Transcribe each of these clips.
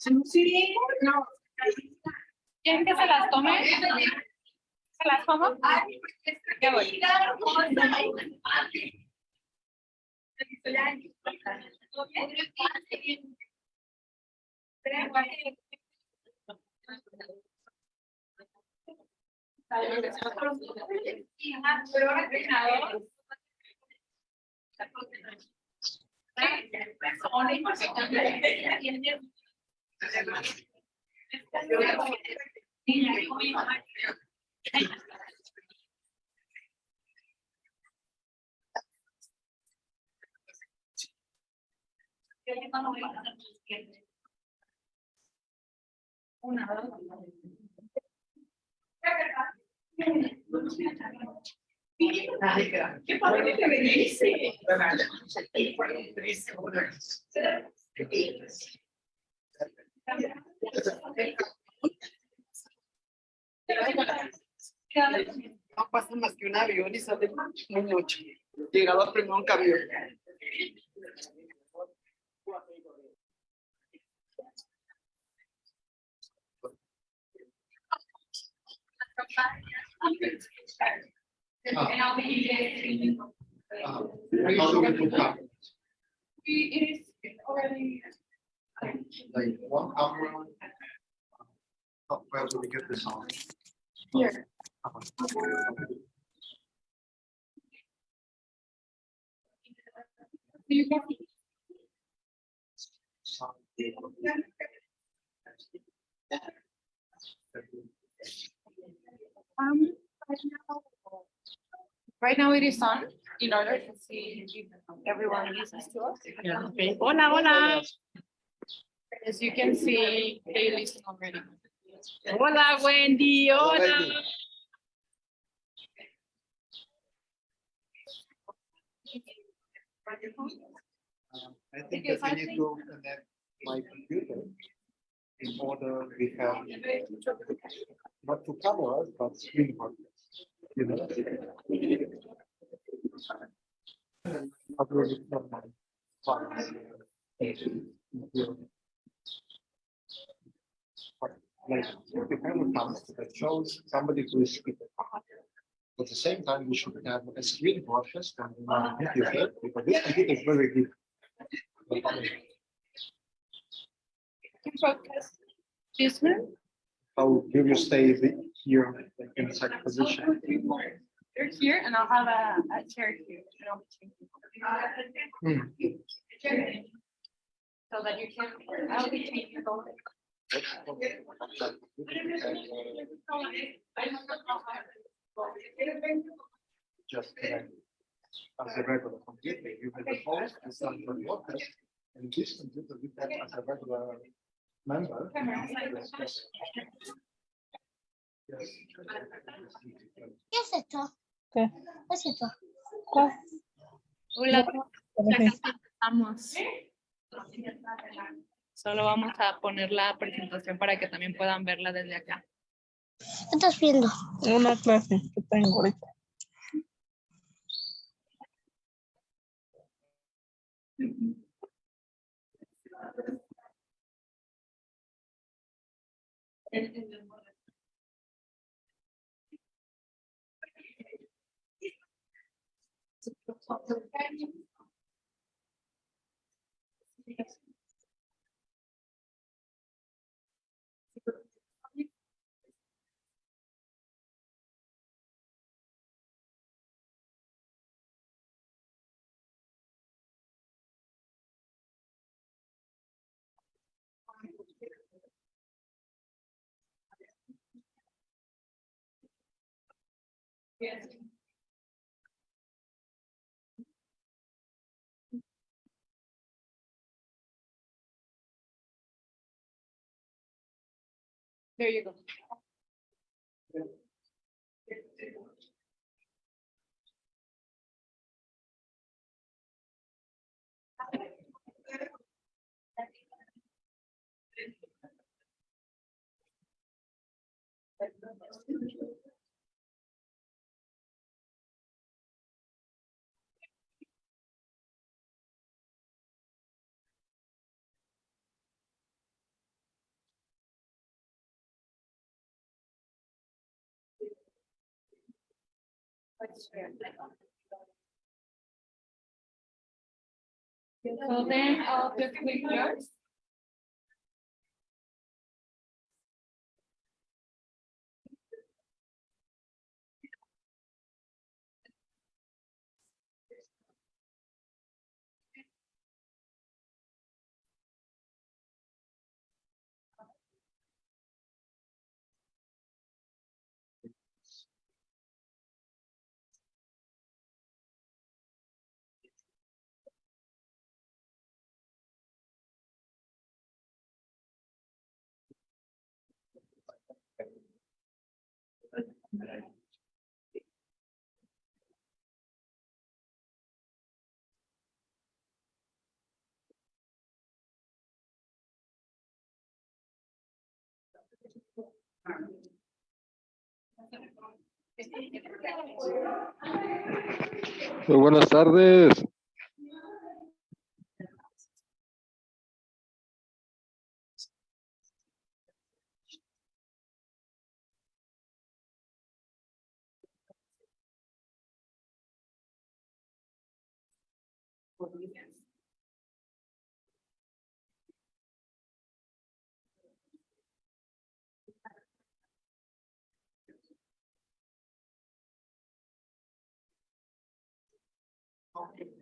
Sí, no. ¿Quieren que se las tome? ¿Se las tomo? Ya voy. Una, dos. No pasa más que un avión y sale muy mucho. Llegaba primero un camión. And I'll be. Like one camera? uh, Where do we get this on? Here. You can Um, right now- it is on in order to see if everyone listens to us. Yeah. Okay. Hola, hola. As you can see, they listen already. Hola, Wendy. Hola. Um, I think that we need to connect my computer in order we have not two cameras, but screen partners. You know? Upload it from my files. Here. But, Like, if have a camera that shows somebody who is speaking. At the same time, we should have a screen broadcast on the computer, because this computer is very good. This one, How do you stay here in such position? you're here and I'll have a, a chair here. you Hmm. So that you can, I'll be changing both. Just connect as a regular computer, you have the host and some for the office, and this computer you have as a regular member. Yes. ¿Qué es esto? ¿Qué? ¿Qué es esto? Hola, Parece- Vamos. Solo vamos a poner la presentación para que también puedan verla desde acá. ¿Qué estás viendo? Una clase que tengo. Yes. There you go. So then I'll just click yours. Muy buenas tardes.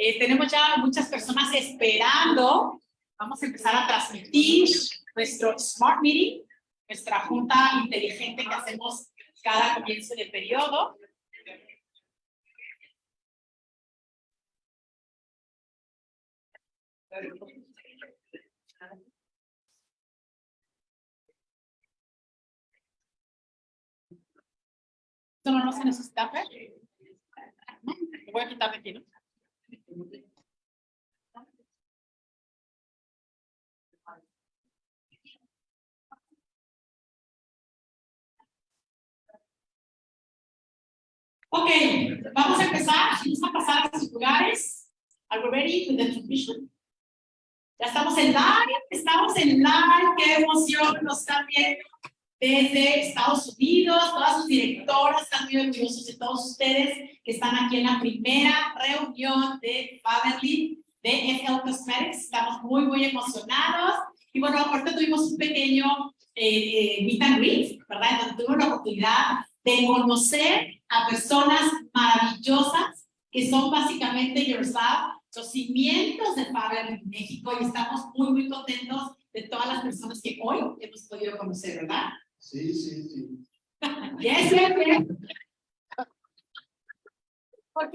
Eh, tenemos ya muchas personas esperando. Vamos a empezar a transmitir nuestro Smart Meeting, nuestra junta inteligente que hacemos cada comienzo de periodo. Esto no, se necesita voy a quitar de aquí, ¿no? Ok, vamos a empezar. Vamos a pasar a sus lugares. Are we ready with the transmission? Ya estamos en live, estamos en live. Qué emoción nos están viendo desde Estados Unidos. Todas sus directoras están muy orgullosos de todos ustedes que están aquí en la primera reunión de Faberly de FL Cosmetics. Estamos muy, muy emocionados. Y bueno, ahorita tuvimos un pequeño eh, eh, meet and greet, ¿verdad? Donde tuvimos la oportunidad de conocer a personas maravillosas que son básicamente Yourself, los cimientos de Faber en México y estamos muy, muy contentos de todas las personas que hoy hemos podido conocer, ¿verdad? Sí, sí, sí. Yes, yes, yes. Ok.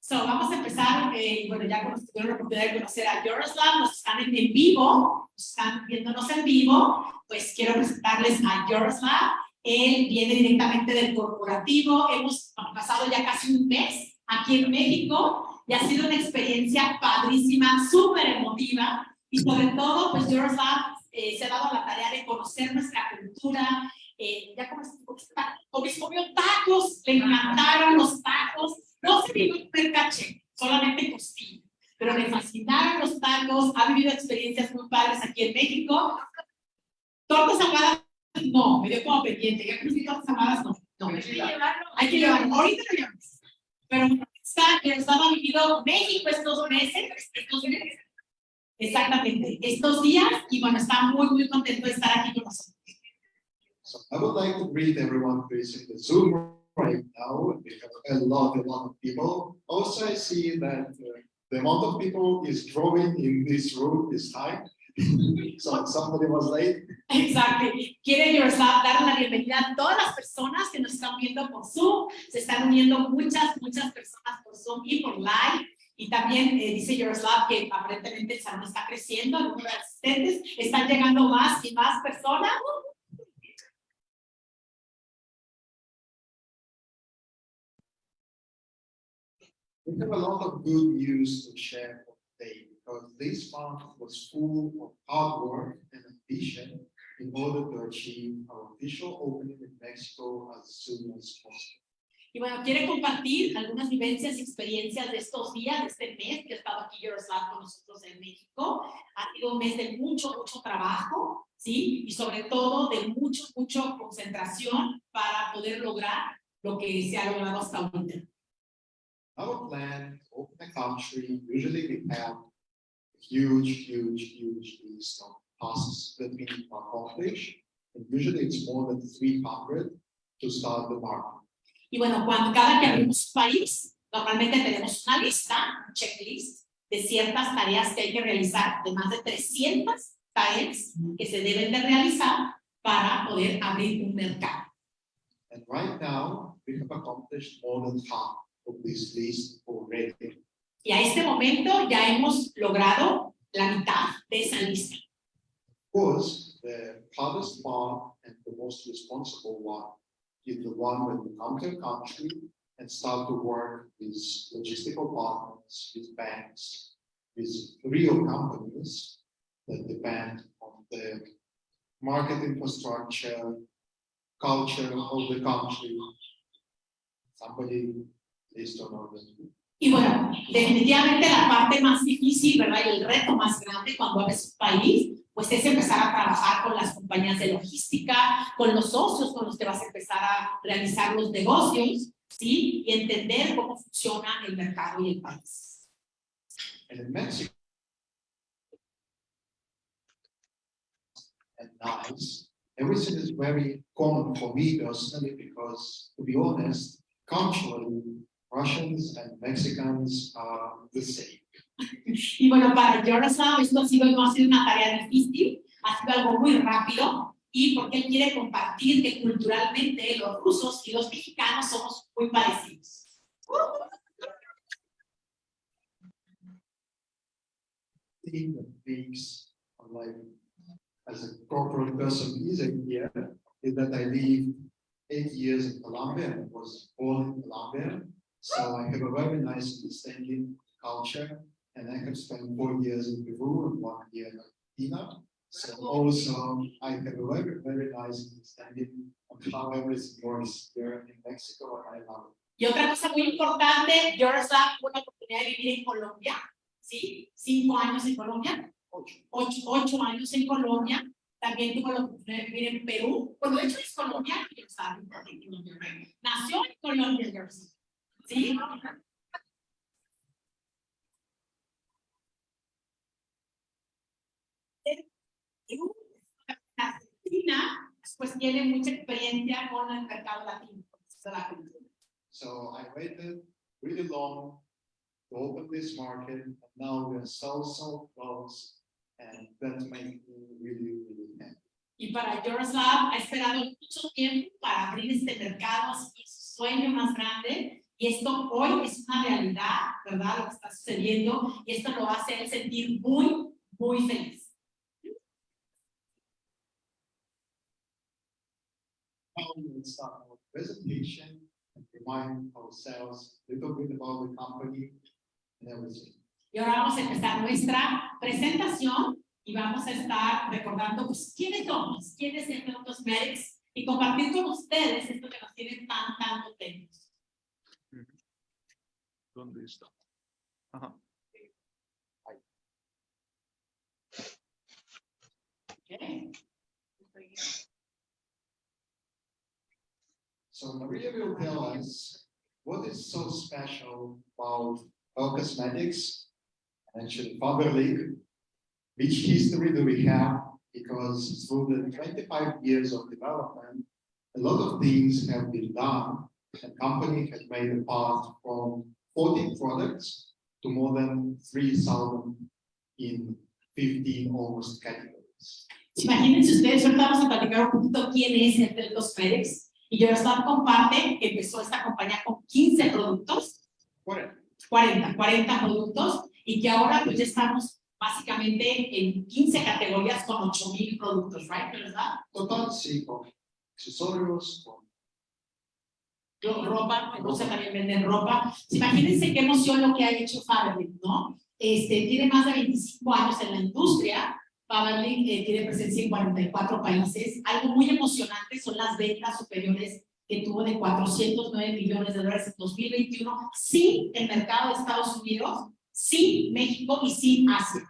So, vamos a empezar, eh, bueno, ya como tuvieron la oportunidad de conocer a Yaroslav, nos están en, en vivo, nos están viéndonos en vivo, pues quiero presentarles a Yaroslav. Él viene directamente del corporativo, hemos pasado ya casi un mes aquí en México y ha sido una experiencia padrísima, súper emotiva. Y sobre todo, pues Eurolab eh, se ha dado la tarea de conocer nuestra cultura. Eh, ya como comió tacos, le encantaron los tacos. No se vivió el caché, solamente costilla. Pero le fascinaron los tacos, ha vivido experiencias muy padres aquí en México. Tortas ahogadas, no, me dio como pendiente. Ya conocí tortas ahogadas, no. no. Hay que llevarlo. Hay que llevarlo, ahorita lo llevamos. Pero está, estaba vivido México estos meses, estos meses Exactamente, estos días y bueno, está muy, muy contento de estar aquí con nosotros. So I would like to greet everyone who is in the Zoom right now. We have a lot, a lot of people. Also, I see that uh, the amount of people is growing in this room this time. so somebody was late. Exacto. Quiere Yourself dar la bienvenida a todas las personas que nos están viendo por Zoom. Se están uniendo muchas, muchas personas por Zoom y por live. Y también eh, dice Yaroslav que aparentemente el salón está creciendo, el número de asistentes, están llegando más y más personas. We have a lot of good news to share today because this month was full of hard work and ambition in order to achieve our official opening in Mexico as soon as possible. Y bueno, quiere compartir algunas vivencias y experiencias de estos días, de este mes que ha estado aquí Yaroslav con nosotros en México. Ha sido un mes de mucho, mucho trabajo, ¿sí? Y sobre todo de mucho, mucho concentración para poder lograr lo que se ha logrado hasta ahorita. Our plan to open a country, usually we have a huge, huge, huge list of tasks that we need to accomplish. And usually it's more than 300 to start the market. Y bueno, cuando cada que abrimos país, normalmente tenemos una lista, un checklist de ciertas tareas que hay que realizar, de más de 300 tareas que se deben de realizar para poder abrir un mercado. And right now, we have accomplished more than half of this list already. Y a este momento ya hemos logrado la mitad de esa lista. Of course, the hardest part and the most responsible one is the one when you come to a country and start to work with logistical partners, with banks, with real companies that depend on the market infrastructure, culture of the country. Somebody please don't know that. Y bueno, definitivamente la parte más difícil, ¿verdad? Y el reto más grande cuando abres un país, pues es empezar a trabajar con las compañías de logística, con los socios con los que vas a empezar a realizar los negocios, ¿sí? Y entender cómo funciona el mercado y el país. Mexico. And nice, everything is very common for me personally, because to be honest, culturally, Russians and Mexicans are the same. Y bueno, para Yaroslav esto ha sido, no ha sido una tarea difícil, ha sido algo muy rápido, y porque él quiere compartir que culturalmente los rusos y los mexicanos somos muy parecidos. thing that makes life as a corporate person easier here is that I lived eight years in Colombia and was born in Colombia. So I have a very nice understanding culture and I have spent four years in Peru and one year in Argentina. So also I have a very, very nice understanding of how everything works here in Mexico and I love it. Y otra cosa muy importante, Yaroslav tuvo la oportunidad de vivir en Colombia, ¿sí? Cinco años en Colombia, ocho, ocho, años en Colombia. También tuvo la oportunidad de vivir en Perú. Bueno, de hecho es colombiano, Yaroslav, nació en Colombia, Yaroslav, ¿sí? Argentina, pues tiene mucha experiencia con el mercado latino, de la cultura. So I waited really long to open this market, and now we're so, so close, and that makes me really, really happy. Y para Yaroslav ha esperado mucho tiempo para abrir este mercado, es su sueño más grande. Y esto hoy es una realidad, ¿verdad? Lo que está sucediendo. Y esto lo hace él sentir muy, muy feliz. Presentation and remind ourselves a little bit about the company and everything. Y ahora vamos a empezar nuestra presentación y vamos a estar recordando pues, quiénes somos, quiénes es Cosmetics y compartir con ustedes esto que nos tiene tan, tan contentos. ¿Dónde está? Ajá. ¿ok? So Maria will tell us what is so special about Well Cosmetics and actually Faberlic. Which history do we have? Because through the twenty-five years of development, a lot of things have been done. The company has made a path from forty products to more than three thousand in fifteen almost categories. Imagínense ustedes, ahorita vamos a platicar un poquito quién es entre los Pérez. Y Eurostat comparte que empezó esta compañía con 15 productos, Bueno, 40, 40 productos, y que ahora pues ya estamos básicamente en 15 categorías con 8 mil productos, right? ¿verdad? total sí, con accesorios, con Ropa, en Rusia también venden ropa. Imagínense qué emoción lo que ha hecho Faberlic, ¿no? Este, tiene más de 25 años en la industria. Faberlic eh, tiene presencia en 44 países. Algo muy emocionante son las ventas superiores que tuvo de 409 millones de dólares en 2021, sin el mercado de Estados Unidos, sin México y sin Asia.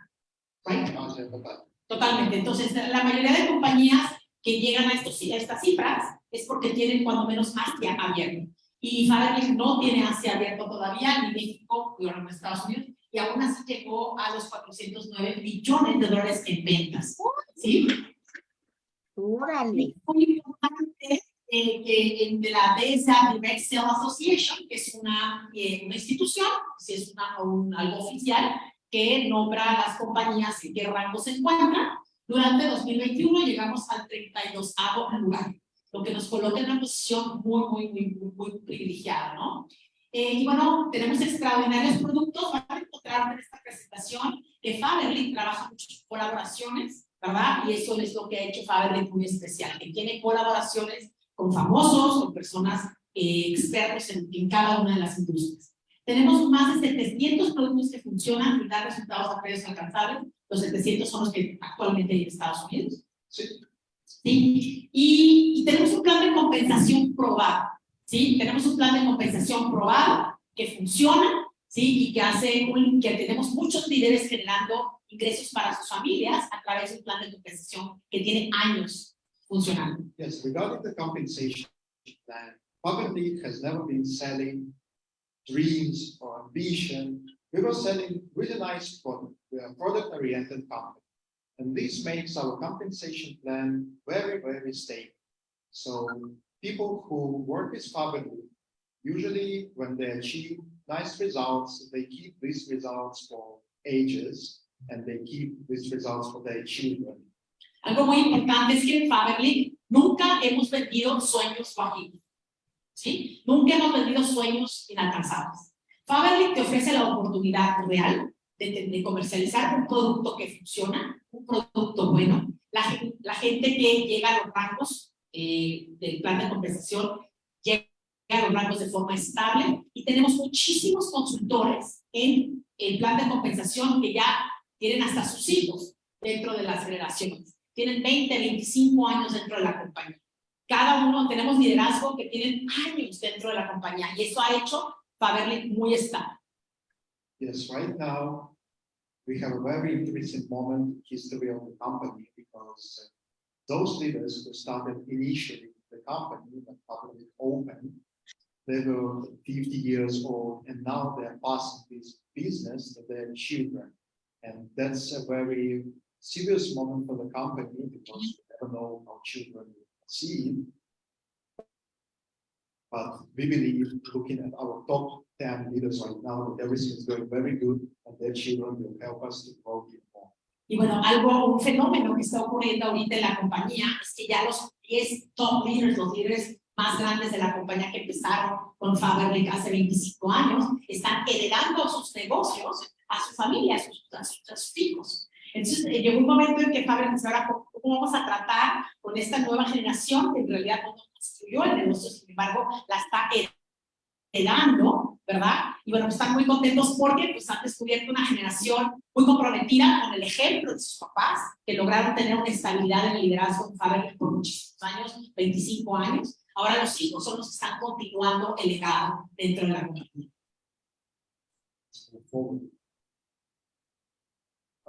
Right? Total. Totalmente. Entonces, la mayoría de compañías que llegan a, estos, a estas cifras es porque tienen cuando menos Asia abierto. Y Faberlic no tiene Asia abierto todavía, ni México, ni bueno, Estados Unidos, y aún así llegó a los 409 millones de dólares en ventas. ¿Sí? Órale. muy importante eh, que en de la DESA Direct Sale Association, que es una, eh, una institución, si es una, un, algo oficial, que nombra a las compañías en qué rango se encuentran. Durante 2021 llegamos al 32 lugar, lo que nos coloca en una posición muy, muy, muy, muy, privilegiada, ¿no? Eh, y bueno, tenemos extraordinarios productos, van a encontrar en esta presentación que Faberlic trabaja muchas colaboraciones, ¿verdad? Y eso es lo que ha hecho Faberlic muy especial, que tiene colaboraciones con famosos, con personas eh, expertos en, en cada una de las industrias. Tenemos más de 700 productos que funcionan y dan resultados a precios alcanzables. Los 700 son los que actualmente hay en Estados Unidos. Sí. ¿Sí? Y, y tenemos un plan de compensación probado, ¿sí? Tenemos un plan de compensación probado que funciona, ¿sí? Y que hace un- que tenemos muchos líderes generando ingresos para sus familias a través de un plan de compensación que tiene años funcionando. Yes, regarding the compensation plan, Faberlic has never been selling dreams or ambition. We were selling really nice product. We are product-oriented company. And this makes our compensation plan very, very stable. So people who work with Faberlic, usually when they achieve nice results, they keep these results for ages and they keep these results for their children. Algo muy importante es que en Faberlic nunca hemos vendido sueños bajitos, ¿sí? Nunca hemos vendido sueños inalcanzables. Faberlic te ofrece la oportunidad real de, de comercializar un producto que funciona, un producto bueno. La, la gente que llega a los rangos eh, del plan de compensación llega a los rangos de forma estable y tenemos muchísimos consultores en el plan de compensación que ya tienen hasta sus hijos dentro de las generaciones tienen 20, 25 años dentro de la compañía. Cada uno tenemos liderazgo que tienen años dentro de la compañía y eso ha hecho Faberlic muy estable. Yes, right now, we have a very interesting moment in history of the company because uh, those leaders who started initially the company when public open, they were 50 years old and now they're passing this business to their children. And that's a very serious moment for the company because we never know how children see. But we believe, looking at our top 10 leaders right now, that everything is going very good and their children will help us to grow even more. Y bueno, algo, un fenómeno que está ocurriendo ahorita en la compañía es que ya los 10 top leaders, los líderes más grandes de la compañía que empezaron con Faberlic hace 25 años, están heredando sus negocios a su familia, a sus, a sus, a sus hijos. Entonces, eh, llegó un momento en que Faberlic pensó, ahora, ¿cómo, vamos a tratar con esta nueva generación que en realidad no construyó el negocio, sin embargo, la está heredando ¿verdad? Y bueno, están muy contentos porque pues han descubierto una generación muy comprometida con el ejemplo de sus papás, que lograron tener una estabilidad en el liderazgo en Faberlic por muchísimos años, 25 años. Ahora los hijos son los que están continuando el legado dentro de la compañía.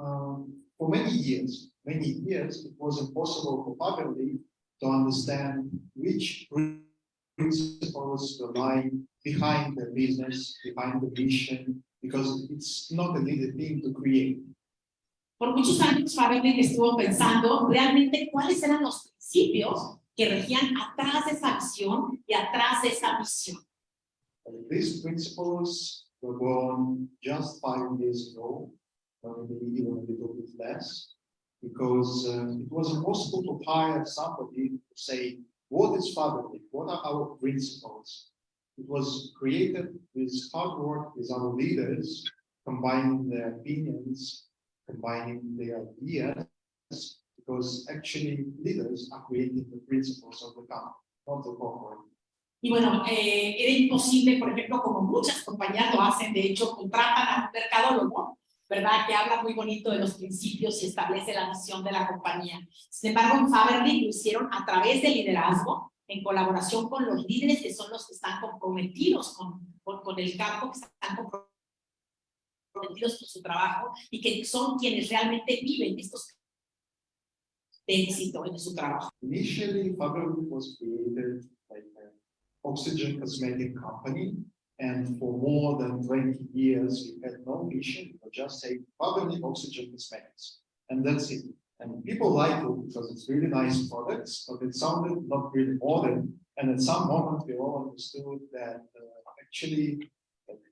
Um, for many years, many years, it was impossible for Faberly to understand which principles were lying behind the business, behind the vision, because it's not an easy thing to create. Por muchos años Faberlic estuvo pensando realmente cuáles eran los principios que regían atrás de esa visión y atrás de esa misión. These principles were born just five years ago, or maybe even a little bit less, because uh, it was impossible to hire somebody to say, what is Faberlic? What are our principles? It was created with hard work with our leaders, combining their opinions, combining their ideas, because actually leaders are creating the principles of the company, not the corporate. Y bueno, eh, era imposible, por ejemplo, como muchas compañías lo hacen, de hecho, contratan a un mercadólogo, ¿verdad? Que habla muy bonito de los principios y establece la misión de la compañía. Sin embargo, en Faberlic lo hicieron a través del liderazgo, en colaboración con los líderes que son los que están comprometidos con, con, con el campo, que están comprometidos con su trabajo y que son quienes realmente viven estos de éxito en su trabajo. Initially, Faberlic was created like an oxygen cosmetic company. And for more than 20 years, we had no mission, just say Faberlic Oxygen Cosmetics. And that's it. And people like it because it's really nice products, but it sounded not really modern. And at some moment, we all understood that uh, actually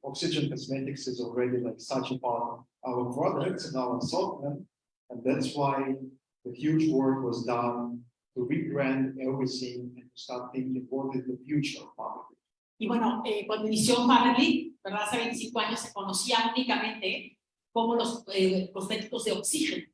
Oxygen Cosmetics is already like such a part of our products and our assortment. And that's why the huge work was done to rebrand everything and to start thinking what is the future of Faberlic. Y bueno, eh, cuando inició Faberlic, ¿verdad? Hace 25 años se conocía únicamente como los eh, cosméticos de oxígeno.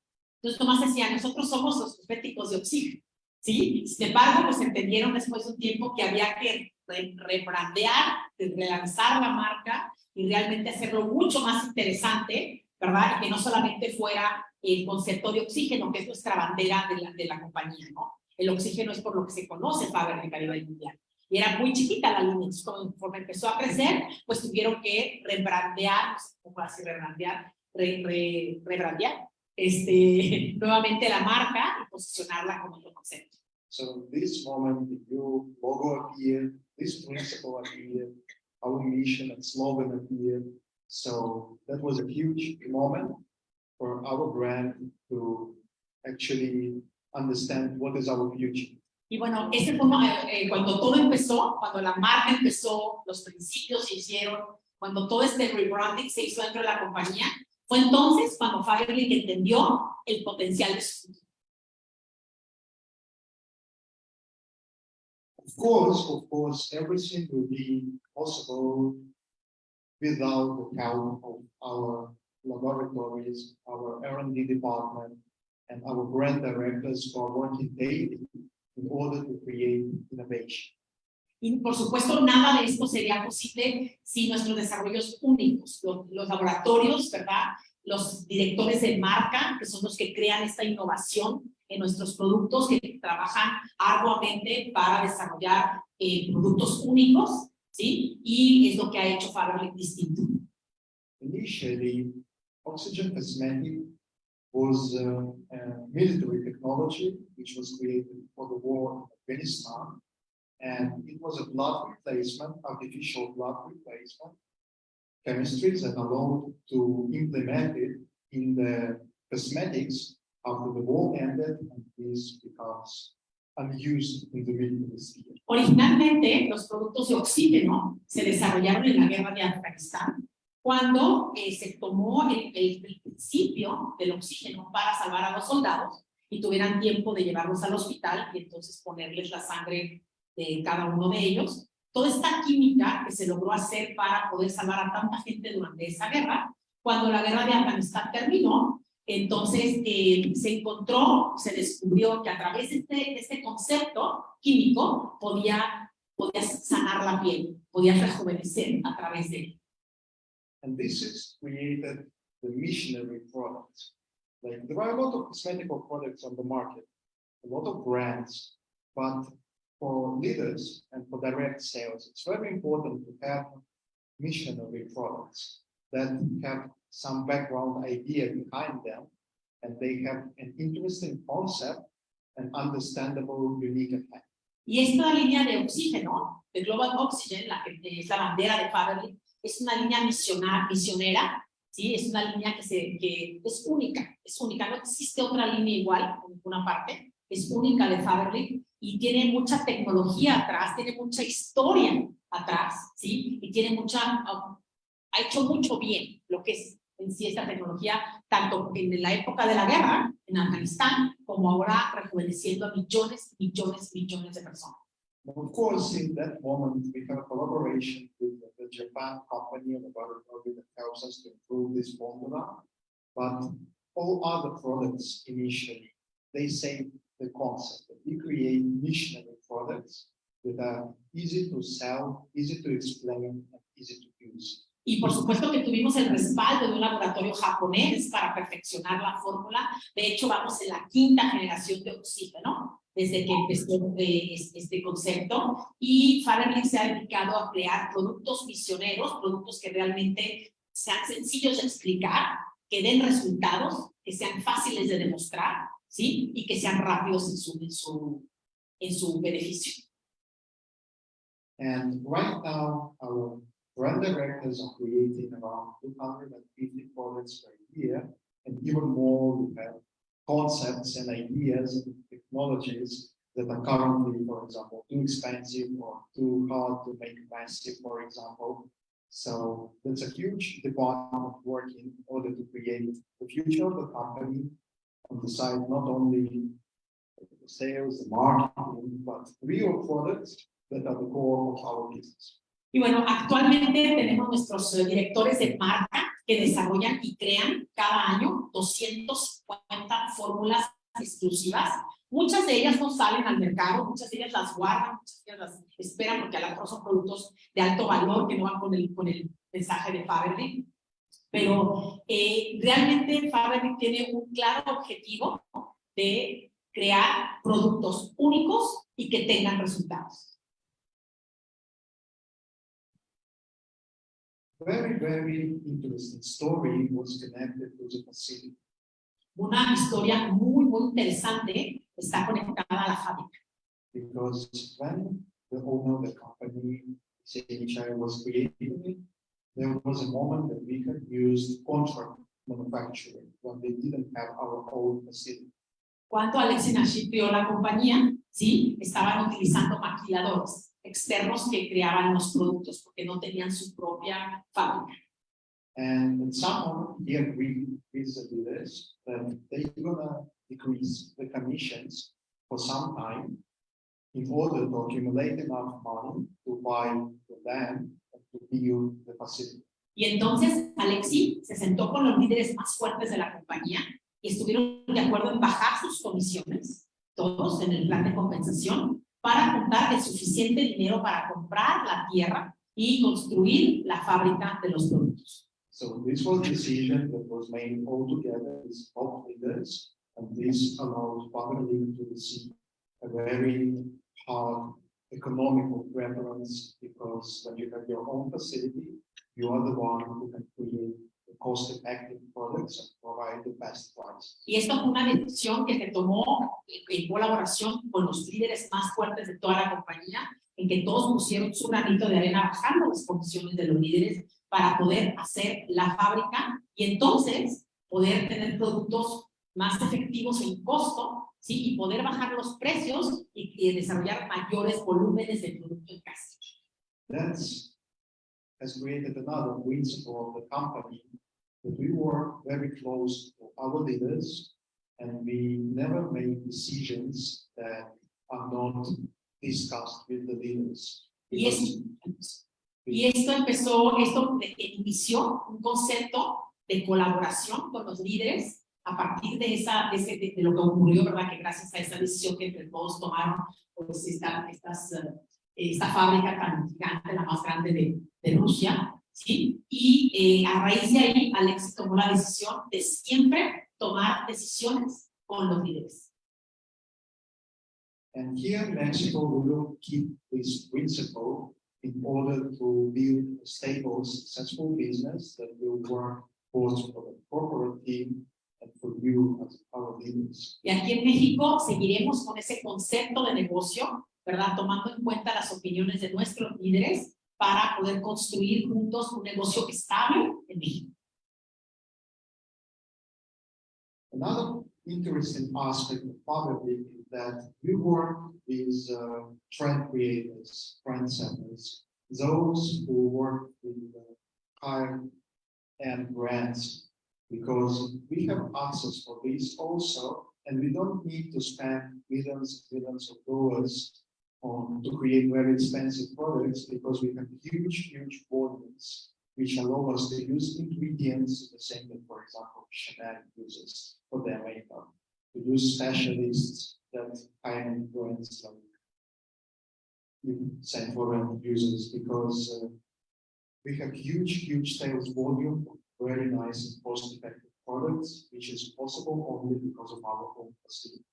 Entonces Tomás decía, nosotros somos los cosméticos de oxígeno, ¿sí? Sin embargo, pues entendieron después de un tiempo que había que re rebrandear, relanzar la marca y realmente hacerlo mucho más interesante, ¿verdad? Y que no solamente fuera el concepto de oxígeno, que es nuestra bandera de la, de la compañía, ¿no? El oxígeno es por lo que se conoce Faberlic a nivel mundial. Y era muy chiquita la línea, entonces conforme empezó a crecer, pues tuvieron que rebrandear, no sé cómo así rebrandear, re, re, rebrandear, este, nuevamente la marca y posicionarla como otro concepto. So this moment, the new logo appeared, this principle appeared, our mission and slogan appeared. So that was a huge moment for our brand to actually understand what is our future. Y bueno, ese fue eh, cuando todo empezó, cuando la marca empezó, los principios se hicieron, cuando todo este rebranding se hizo dentro de la compañía, fue entonces cuando entendió el potencial de su Of course, of course, everything will be possible without the help of our laboratories, our R&D department, and our brand directors who are working daily in order to create innovation. Y por supuesto, nada de esto sería posible sin nuestros desarrollos únicos, los, los, laboratorios, ¿verdad? Los directores de marca, que son los que crean esta innovación en nuestros productos, que trabajan arduamente para desarrollar eh, productos únicos, ¿sí? Y es lo que ha hecho Faberlic distinto. Initially, Oxygen Cosmetic was uh, a military technology which was created for the war in Afghanistan. And it was a blood replacement, artificial blood replacement chemistry that allowed to implement it in the cosmetics after the war ended and this becomes unused in the military sphere. Originalmente, los productos de oxígeno se desarrollaron en la guerra de Afganistán cuando eh, se tomó el, el, principio del oxígeno para salvar a los soldados y tuvieran tiempo de llevarlos al hospital y entonces ponerles la sangre de cada uno de ellos. Toda esta química que se logró hacer para poder salvar a tanta gente durante esa guerra, cuando la guerra de Afganistán terminó, entonces eh, se encontró, se descubrió que a través de este, este concepto químico podía podías sanar la piel, podías rejuvenecer a través de él. And this is created the missionary products. Like there are a lot of cosmetic products on the market, a lot of brands, but for leaders and for direct sales, it's very important to have missionary products that have some background idea behind them and they have an interesting concept and understandable unique effect. Y esta línea de oxígeno, de Global Oxygen, la que eh, es la bandera de Faberlic, es una línea misionar, misionera, ¿sí? Es una línea que, se, que es única, es única, no existe otra línea igual en ninguna parte, es única de Faberlic y tiene mucha tecnología atrás, tiene mucha historia atrás, ¿sí? Y tiene mucha, ha hecho mucho bien lo que es en sí esta tecnología, tanto en la época de la guerra, en Afganistán, como ahora rejuveneciendo a millones, millones, millones de personas. Of course, in that moment, we have a collaboration with the- Japan company and laboratory that helps us to improve this formula. But all other products initially, they say the concept that we create missionary products that are easy to sell, easy to explain, and easy to use. Y por supuesto que tuvimos el respaldo de un laboratorio japonés para perfeccionar la fórmula. De hecho, vamos en la quinta generación de oxígeno desde que empezó eh, es- este concepto. Y Faberlic se ha dedicado a crear productos misioneros, productos que realmente sean sencillos de explicar, que den resultados, que sean fáciles de demostrar, ¿sí? Y que sean rápidos en su, en su, en su beneficio. And right now, our brand directors are creating around two hundred and fifty products per year. And even more, we have concepts and ideas and technologies that are currently, for example, too expensive or too hard to make massive, for example. So that's a huge department working in order to create the future of the company on the side, not only the sales, the marketing, but real products that are the core of our business. Y bueno, actualmente tenemos nuestros eh, directores de marca que desarrollan y crean cada año 250 fórmulas exclusivas. Muchas de ellas no salen al mercado, muchas de ellas las guardan, muchas de ellas las esperan porque a lo mejor son productos de alto valor que no van con el, con el mensaje de Faberlic. Pero eh, realmente Faberlic tiene un claro objetivo de crear productos únicos y que tengan resultados. Very, very interesting story was connected to the facility. Una historia muy, muy interesante está conectada a la fábrica. Because when the owner of the company, was creating it, there was a moment that we had used contract manufacturing when they didn't have our own facility. Cuando Alexis Naship creó la compañía, sí, estaban utilizando maquiladores externos que creaban los productos porque no tenían su propia fábrica. And someone he agreed with the leaders that they're gonna decrease the commissions for some time in order to accumulate enough money to buy the land and to build the facility. Y entonces Alexis se sentó con los líderes más fuertes de la compañía y estuvieron de acuerdo en bajar sus comisiones, todos en el plan de compensación, para juntar el suficiente dinero para comprar la tierra y construir la fábrica de los productos. So this was a decision that was made all together with top leaders, and this allowed family to receive a very hard economical preference, because when you have your own facility, you are the one who can create the cost-effective products and provide the best price. Y esto fue una decisión que se tomó en colaboración con los líderes más fuertes de toda la compañía, en que todos pusieron su granito de arena bajando las condiciones de los líderes para poder hacer la fábrica y entonces poder tener productos más efectivos en costo, ¿sí? Y poder bajar los precios y, y desarrollar mayores volúmenes de producto en casa. That's has created another principle of the company, that we work very close to our leaders, and we never make decisions that are not discussed with the leaders. Y, es- y esto empezó, esto inició un concepto de colaboración con los líderes a partir de, esa, de, ese- de- de lo que ocurrió, ¿verdad? Que gracias a esa decisión que todos tomaron, pues esta- estas, eh, esta fábrica tan gigante, la más grande de, de Rusia, ¿sí? Y eh, a raíz de ahí, Alex tomó la decisión de siempre tomar decisiones con los líderes. And here in Mexico, we will keep this principle in order to build a stable, successful business that will work both for the corporate team Y aquí en México seguiremos con ese concepto de negocio, ¿verdad? Tomando en cuenta las opiniones de nuestros líderes para poder construir juntos un negocio estable en México. Another interesting aspect of Poverty is that we work with uh, trend creators, trend setters, those who work with uh, higher end brands, because we have access for this also, and we don't need to spend millions and millions of dollars on to create very expensive products because we have huge, huge volumes which allow us to use ingredients the same that, for example, Chanel uses for their makeup. To use specialists that high-end brands like Saint Laurent uses because uh, we have huge, huge sales volume of very nice and cost-effective products, which is possible only because of our own facility.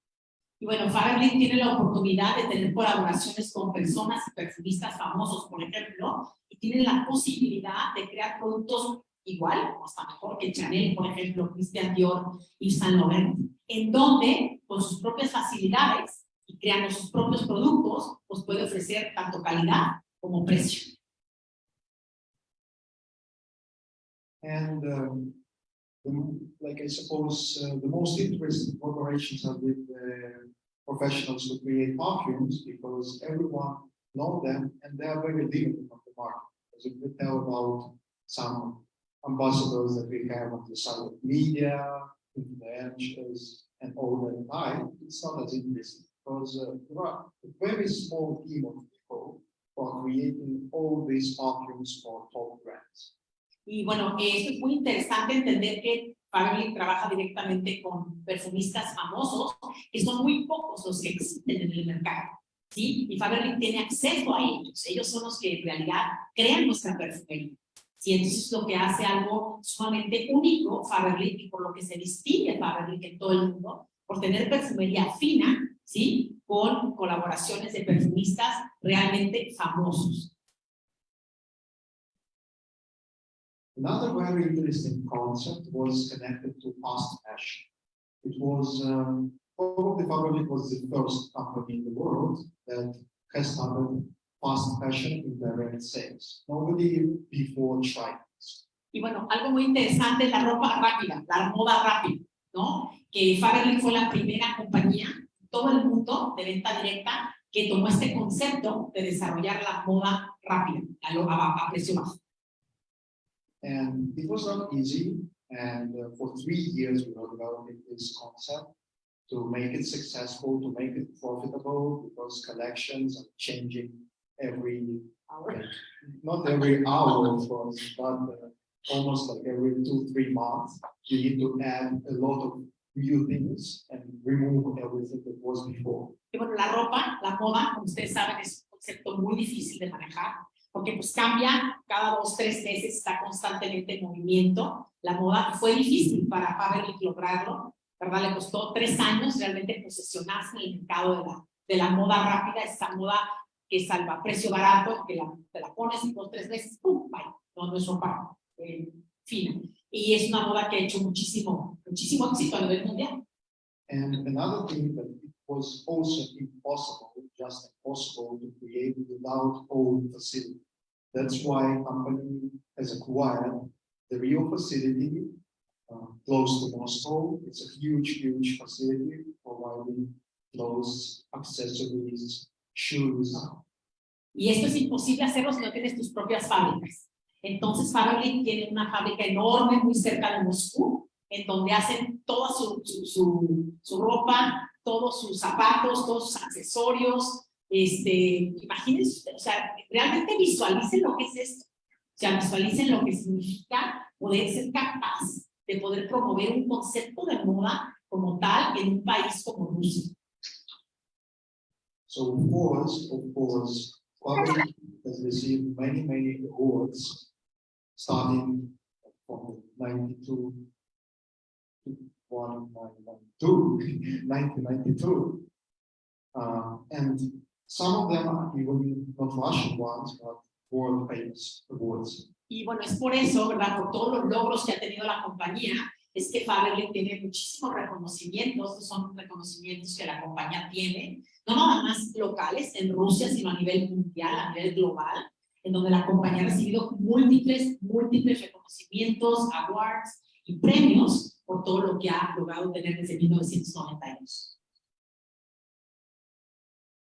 Y bueno, Faberlic tiene la oportunidad de tener colaboraciones con personas y perfumistas famosos, por ejemplo, y tienen la posibilidad de crear productos igual o hasta mejor que Chanel, por ejemplo, Christian Dior y Saint Laurent, en donde con sus propias facilidades y creando sus propios productos, pues puede ofrecer tanto calidad como precio. And um, the- like I suppose, uh, the most interesting collaborations are with uh, professionals who create perfumes because everyone knows them and they are very limited on the market. As you could tell about some ambassadors that we have on the side of media, influencers, and all that type, it's not as interesting because uh, there are a very small team of people who are creating all these perfumes for top brands. Y bueno, esto es muy interesante entender que Faberlic trabaja directamente con perfumistas famosos, que son muy pocos los que existen en el mercado. ¿sí? Y Faberlic tiene acceso a ellos. Ellos son los que en realidad crean nuestra perfumería. Sí, entonces es lo que hace algo sumamente único Faberlic y por lo que se distingue Faberlic en todo el mundo, por tener perfumería fina, ¿sí? Con colaboraciones de perfumistas realmente famosos. Another very interesting concept was connected to fast fashion. It was um, probably Faberlic was the first company in the world that has started fast fashion in direct sales. Nobody before tried this. Y bueno, algo muy interesante es la ropa rápida, la moda rápida, ¿no? Que Faberlic fue la primera compañía todo el mundo de venta directa que tomó este concepto de desarrollar la moda rápida, a, lo- a- a precio bajo. And it was not easy. And uh, for three years, we were developing this concept to make it successful, to make it profitable, because collections are changing every like, not every hour, of course, but uh, almost like every two, three months. You need to add a lot of new things and remove everything that was before. La ropa, la moda, como ustedes saben, es un concepto muy difícil de manejar, porque pues cambia cada dos, tres meses, está constantemente en movimiento la moda, y fue difícil para Faberlic lograrlo, ¿verdad? Le costó tres años realmente posicionarse en el mercado de la, de la moda rápida, esa moda que salva precio barato, que la, te la pones en dos, tres meses, ¡pum! Bye. No, no es ropa eh, fina. Y es una moda que ha hecho muchísimo, muchísimo éxito a nivel mundial. And another thing was also impossible, just impossible to create without own facility. That's why company has acquired the Rio facility uh, close to Moscow. It's a huge, huge facility providing clothes, accessories, shoes. Y esto es imposible hacerlo si no tienes tus propias fábricas. Entonces Faberlic tiene una fábrica enorme muy cerca de Moscú, en donde hacen toda su, su, su, su ropa, todos sus zapatos, todos sus accesorios. Este, imagínense, o sea, realmente visualicen lo que es esto. O sea, visualicen lo que significa poder ser capaz de poder promover un concepto de moda como tal en un país como Rusia. So course, of course, Huawei has received many, many awards, starting from ninety-two to one, nine, one, two, nineteen ninety-two. Uh, and some of them are even not Russian ones, but world famous awards. Y bueno, es por eso, ¿verdad? Por todos los logros que ha tenido la compañía, es que Faberlic tiene muchísimos reconocimientos, son reconocimientos que la compañía tiene, no nada más locales en Rusia, sino a nivel mundial, a nivel global, en donde la compañía ha recibido múltiples, múltiples reconocimientos, awards y premios por todo lo que ha logrado tener desde 1992.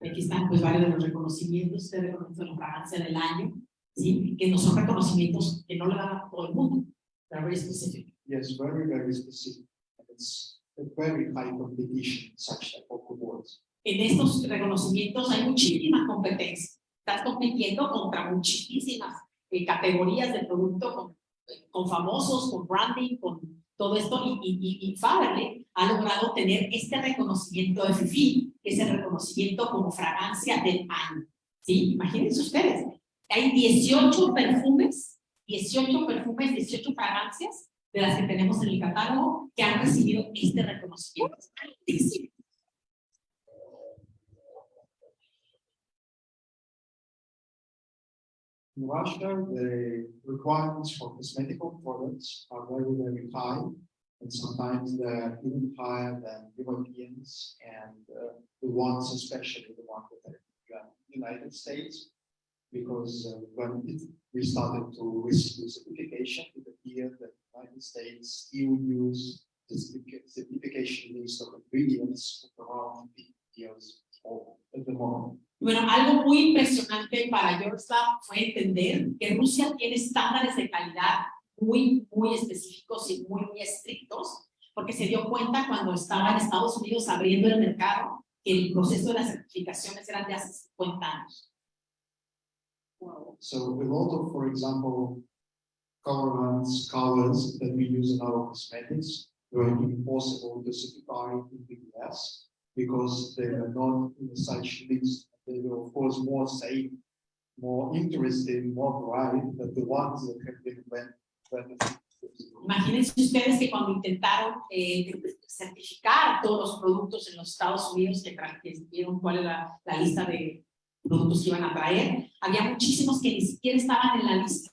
Aquí están pues varios de los reconocimientos, reconocimiento de la fragancia del año, ¿sí? que no son reconocimientos que no le dan a todo el mundo, they're very specific. Yes, very, very specific. It's a very high competition, such type of awards. En estos reconocimientos hay muchísima competencia. Estás compitiendo contra muchísimas eh, categorías de producto, con, con famosos, con branding, con todo esto. Y, y, Faberlic ha logrado tener este reconocimiento de FIFI, que es reconocimiento como fragancia del año. ¿Sí? Imagínense ustedes. Hay 18 perfumes, 18 perfumes, 18 fragancias de las que tenemos en el catálogo que han recibido este reconocimiento. Sí. In Russia, the requirements for cosmetical products are very, very high. And sometimes they're even higher than Europeans and uh, the ones, especially the ones that are in the United States. Because uh, when it, we started to receive the certification, it appeared that the United States still use the certifica- certification list of ingredients of around 50 years Bueno, algo muy impresionante para Yorkshire fue entender que Rusia tiene estándares de calidad muy, muy específicos y muy, muy estrictos, porque se dio cuenta cuando estaba en Estados Unidos abriendo el mercado que el proceso de las certificaciones eran de hace 50 años. So a lot of, for example, colorants, colors that we use in our cosmetics were impossible to certify in the US because they were not in such list. They were of course more safe, more interesting, more varied than the ones that have been when. Imagínense ustedes que cuando intentaron eh, certificar todos los productos en los Estados Unidos, que, que vieron cuál era la lista de productos que iban a traer, había muchísimos que ni siquiera estaban en la lista.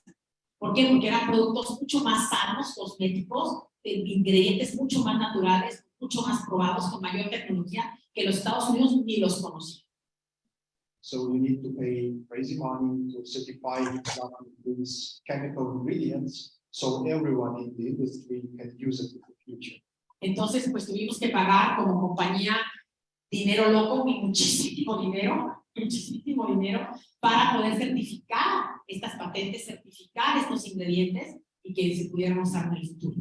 ¿Por qué? Porque eran productos mucho más sanos, cosméticos, de ingredientes mucho más naturales, mucho más probados, con mayor tecnología, que los Estados Unidos ni los conocían. So we need to pay crazy money to certify exactly these chemical ingredients. So everyone in the industry can use it in the future. Entonces, pues tuvimos que pagar como compañía dinero loco y muchísimo dinero, muchísimo dinero para poder certificar estas patentes, certificar estos ingredientes y que se pudieran usar en el futuro.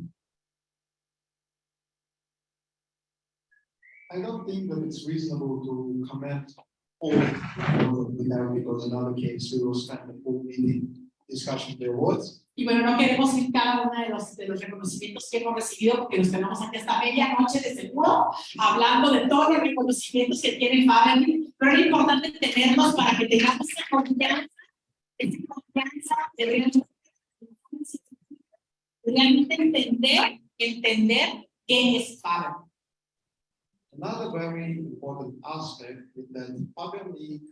I don't think that it's reasonable to comment all we have, because in other case, we will spend the full meeting discussing the awards. Y bueno, no queremos ir cada uno de los, de los reconocimientos que hemos recibido porque nos tenemos aquí hasta medianoche de seguro hablando de todos los reconocimientos que tiene Faberlic, pero es importante tenerlos para que tengamos esa confianza, esa confianza de realmente, realmente entender, entender qué es Faberlic. Another very important aspect is that Faber League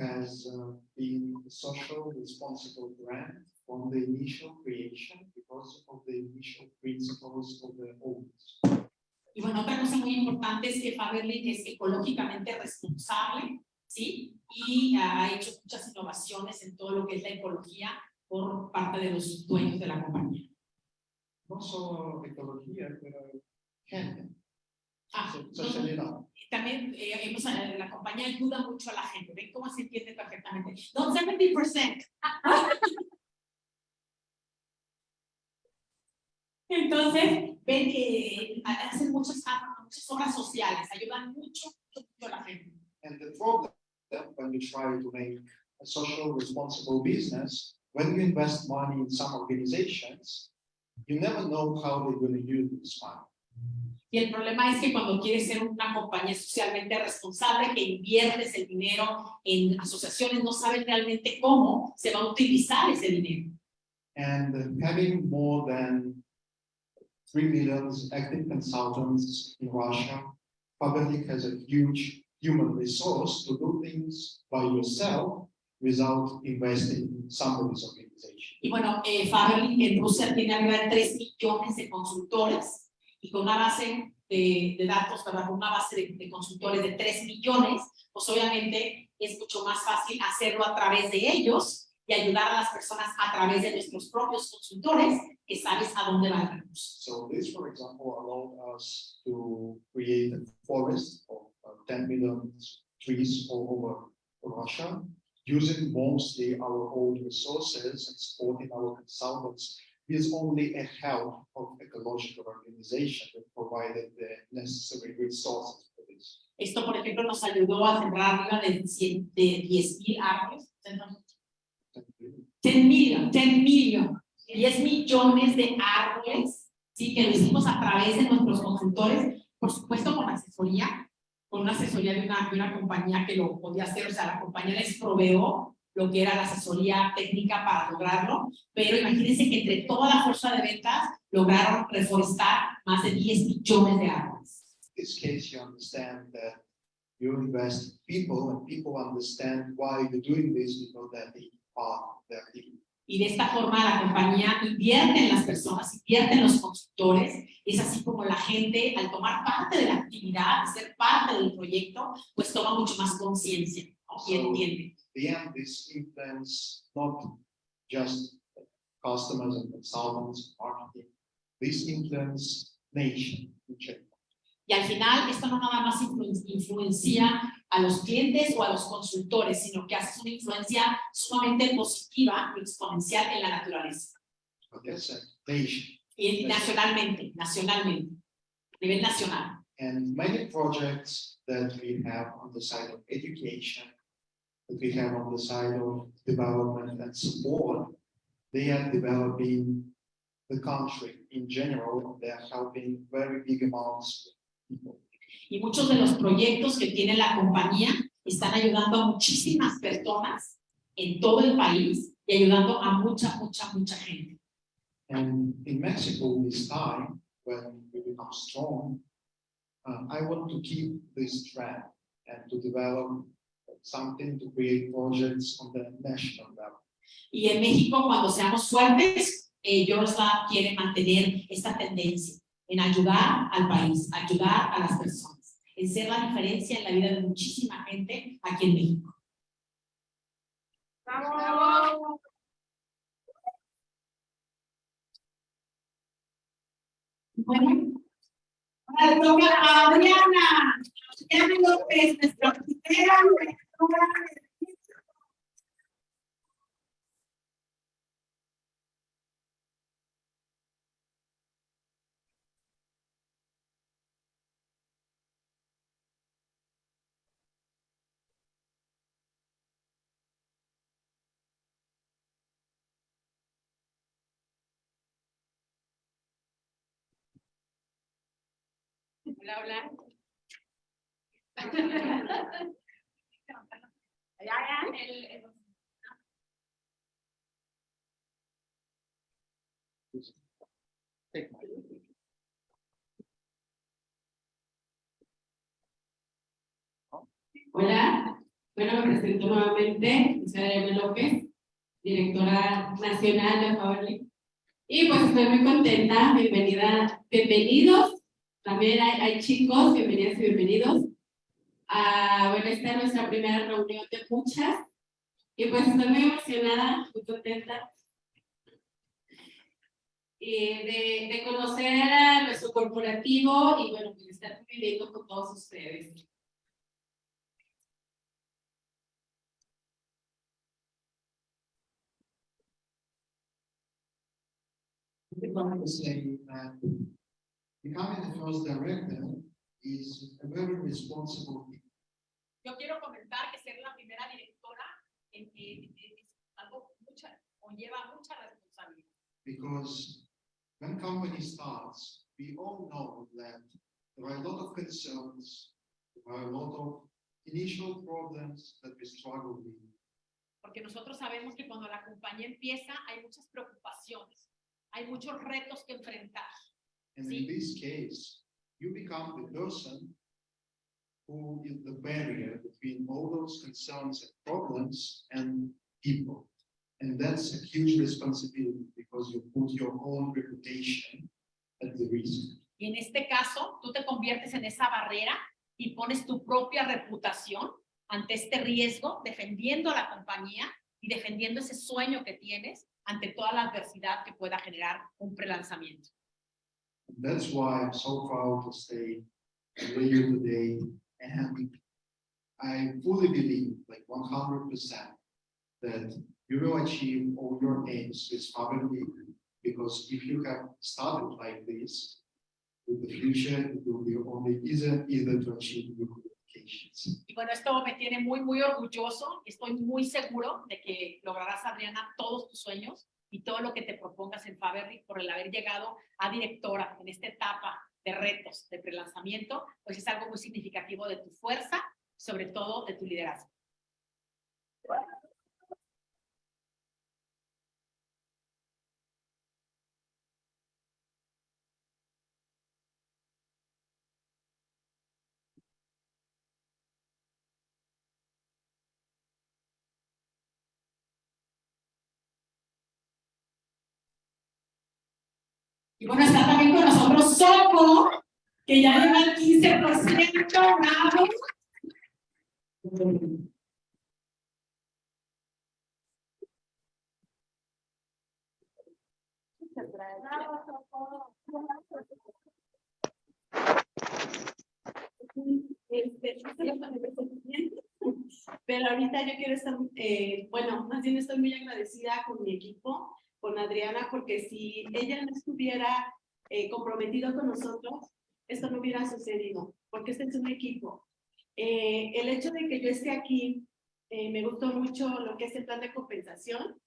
has uh, been a social responsible brand from the initial creation because of the initial principles of the owners. Y bueno, otra cosa muy importante es que Faberlic es ecológicamente responsable, ¿sí? Y ha hecho muchas innovaciones en todo lo que es la ecología por parte de los dueños de la compañía. No solo ecología, pero gente, Socialidad. también eh, hemos, eh, la compañía ayuda mucho a la gente. ¿Ven cómo se entiende perfectamente? Don't 70%. Entonces, ven que hacen muchas, muchas obras sociales, ayudan mucho, mucho a la gente. And the problem when you try to make a social responsible business, when you invest money in some organizations, you never know how they're going to use this money. Y el problema es que cuando quieres ser una compañía socialmente responsable, que inviertes el dinero en asociaciones, no sabes realmente cómo se va a utilizar ese dinero. And having more than three million active consultants in Russia, Public has a huge human resource to do things by yourself without investing in somebody's organization. Y bueno, eh, Faberlic en Rusia tiene arriba de 3 millones de consultores y con una base de, de datos, ¿verdad? Con una base de, de consultores de 3 millones, pues obviamente es mucho más fácil hacerlo a través de ellos y ayudar a las personas a través de nuestros propios consultores que sabes a dónde va el recurso. So this, for example, allowed us to create a forest of uh, ten million trees all over Russia, using mostly our own resources and supporting our consultants with only a help of ecological organization that provided the necessary resources for this. Esto, por ejemplo, nos ayudó a sembrar arriba de, 100 de 10 mil árboles. 10 million, 10 million, 10 millones de árboles, sí, que lo hicimos a través de nuestros consultores, por supuesto con asesoría, con una asesoría de una, de una compañía que lo podía hacer, o sea, la compañía les proveó lo que era la asesoría técnica para lograrlo, pero imagínense que entre toda la fuerza de ventas lograron reforestar más de 10 millones de árboles. In this case, you understand that you invest in people and people understand why you're doing this because that they are the activity. Y de esta forma la compañía invierte en las personas, invierte en los consultores. Es así como la gente, al tomar parte de la actividad, ser parte del proyecto, pues toma mucho más conciencia ¿no? y entiende. The end, this influence not just customers and consultants, marketing, this influence nation in general. Y al final, esto no nada más influ- influencia a los clientes o a los consultores, sino que hace una influencia sumamente positiva y exponencial en la naturaleza. But that's a nation. Y nacionalmente, nacionalmente, a nivel nacional. And many projects that we have on the side of education, that we have on the side of development and support, they are developing the country in general. They are helping very big amounts of people. Y muchos de los proyectos que tiene la compañía están ayudando a muchísimas personas en todo el país y ayudando a mucha, mucha, mucha gente. And in Mexico this time, when we become strong, uh, I want to keep this trend and to develop something to create projects on the national level. Y en México, cuando seamos fuertes, eh, Eurostar quiere mantener esta tendencia en ayudar al país, ayudar a las personas, en ser la diferencia en la vida de muchísima gente aquí en México. Bueno, ahora le toca a Adriana. Adriana López, nuestra primera Hola, hola. El- el- Hola, bueno, me presento nuevamente, soy Adriana López, directora nacional de Faberlic. Y pues estoy muy contenta, bienvenida, bienvenidos, también hay, hay chicos, bienvenidas y bienvenidos. Ah, bueno, esta es nuestra primera reunión de muchas, y pues estoy muy emocionada, muy contenta. Y de, de conocer a nuestro corporativo y bueno, pues estar conviviendo con todos ustedes. I want to say that becoming the first director is a very responsible. Yo quiero comentar que ser la primera directora en, es algo mucha, conlleva mucha responsabilidad. Because when company starts, we all know that there are a lot of concerns, there are a lot of initial problems that we struggle with. Porque nosotros sabemos que cuando la compañía empieza hay muchas preocupaciones, hay muchos retos que enfrentar. And Sí. in this case, you become the person who is the barrier between all those concerns and problems and people. And that's a huge responsibility because you put your own reputation at the risk. Y en este caso, tú te conviertes en esa barrera y pones tu propia reputación ante este riesgo, defendiendo a la compañía y defendiendo ese sueño que tienes ante toda la adversidad que pueda generar un prelanzamiento. That's why I'm so proud to stay here today and I fully believe, like one hundred percent, that you will achieve all your aims with. Because if you have started like this, in the future, it will be only easier, to achieve your. Y bueno, esto me tiene muy, muy orgulloso. Estoy muy seguro de que lograrás, Adriana, todos tus sueños y todo lo que te propongas en Faberly por el haber llegado a directora en esta etapa de retos de prelanzamiento, pues es algo muy significativo de tu fuerza, sobre todo de tu liderazgo. Y bueno, está también con nosotros Soco, que ya lleva el 15%, bravo. Pero ahorita yo quiero estar, eh, bueno, más bien estoy muy agradecida con mi equipo, con Adriana, porque si ella no estuviera eh, comprometido con nosotros, esto no hubiera sucedido, porque este es un equipo. Eh, el hecho de que yo esté aquí, eh, me gustó mucho lo que es el plan de compensación.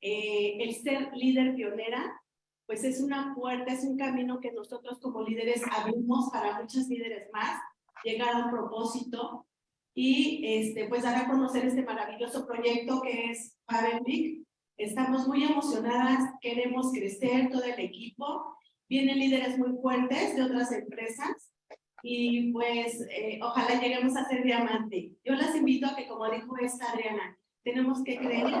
Eh, el ser líder pionera, pues es una puerta, es un camino que nosotros como líderes abrimos para muchos líderes más, llegar a un propósito y este, pues dar a conocer este maravilloso proyecto que es Faberlic. Estamos muy emocionadas, queremos crecer todo el equipo. Vienen líderes muy fuertes de otras empresas y pues eh, ojalá lleguemos a ser diamante. Yo las invito a que, como dijo esta Adriana, tenemos que creer,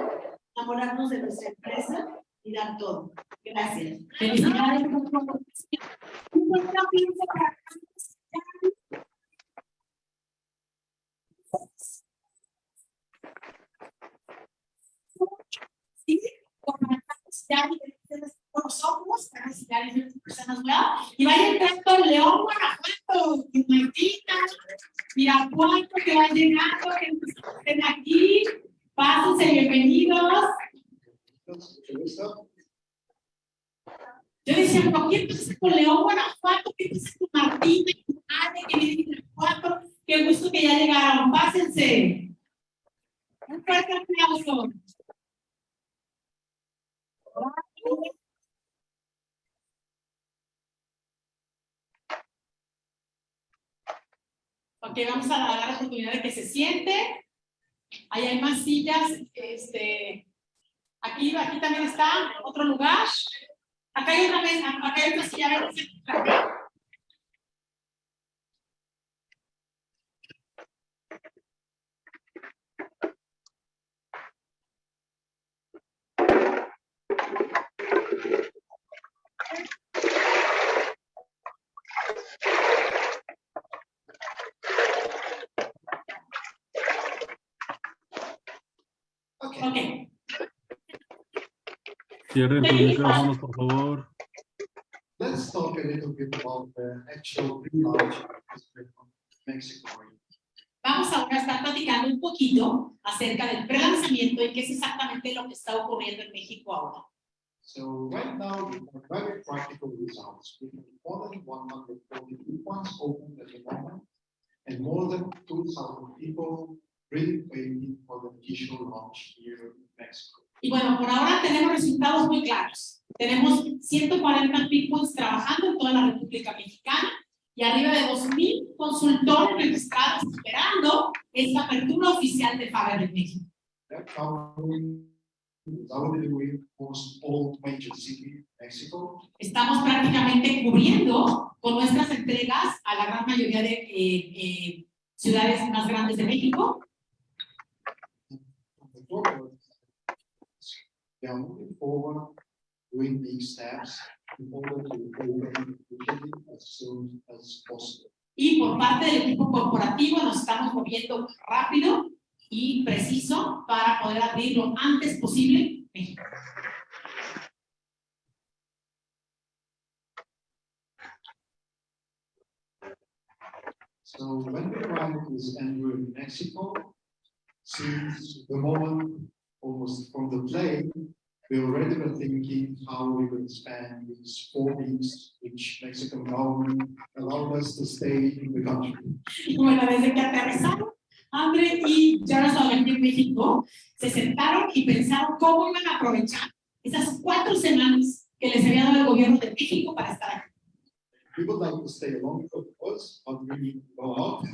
enamorarnos de nuestra empresa y dar todo. Gracias. Felicidades. Sí, comenzamos ya diferentes con nosotros, para enseñar a diferentes personas nuevas. Y vaya entrando León, Guanajuato, Martita, Mirapuato, que va llegando, que estén aquí. Pásense, bienvenidos. Yo decía, ¿por qué pasa con León, Guanajuato? ¿Qué pasa con Martín, con Ale, que viene de Guanajuato? Qué gusto que ya llegaron. Pásense. Un fuerte aplauso. Ok, vamos a dar la oportunidad de que se siente. Ahí hay más sillas. Este, aquí, aquí también está otro lugar. Acá hay otra mesa, acá hay otra silla. Cierren sus micrófonos, por favor. let's talk a little bit about the actual pre-launch of Mexico. vamos ahora a estar platicando un poquito acerca del prelanzamiento y qué es exactamente lo que está ocurriendo en México ahora. So right now, we have very practical results. We have more than one hundred forty-two points open at the moment. And more than two thousand people really waiting for the official launch here in Mexico. Y bueno, por ahora tenemos resultados muy claros. Tenemos 140 people trabajando en toda la República Mexicana y arriba de 2.000 consultores registrados esperando esta apertura oficial de Faber en México. Estamos prácticamente cubriendo con nuestras entregas a la gran mayoría de eh, eh, ciudades más grandes de México. The We are moving forward, doing these steps in order to open officially as soon as possible. Y por parte del equipo corporativo nos estamos moviendo rápido y preciso para poder abrir lo antes posible México. So when we arrived with Andrew in Mexico, since the moment almost from the plane, we already were thinking how we would spend these four weeks, which Mexican government allowed us to stay in the country. Bueno, desde que aterrizaron, André y Jaroslav aquí en México, se sentaron y pensaron cómo iban a aprovechar esas cuatro semanas que les había dado el gobierno de México para estar aquí. We would like to stay longer, of course, but we go out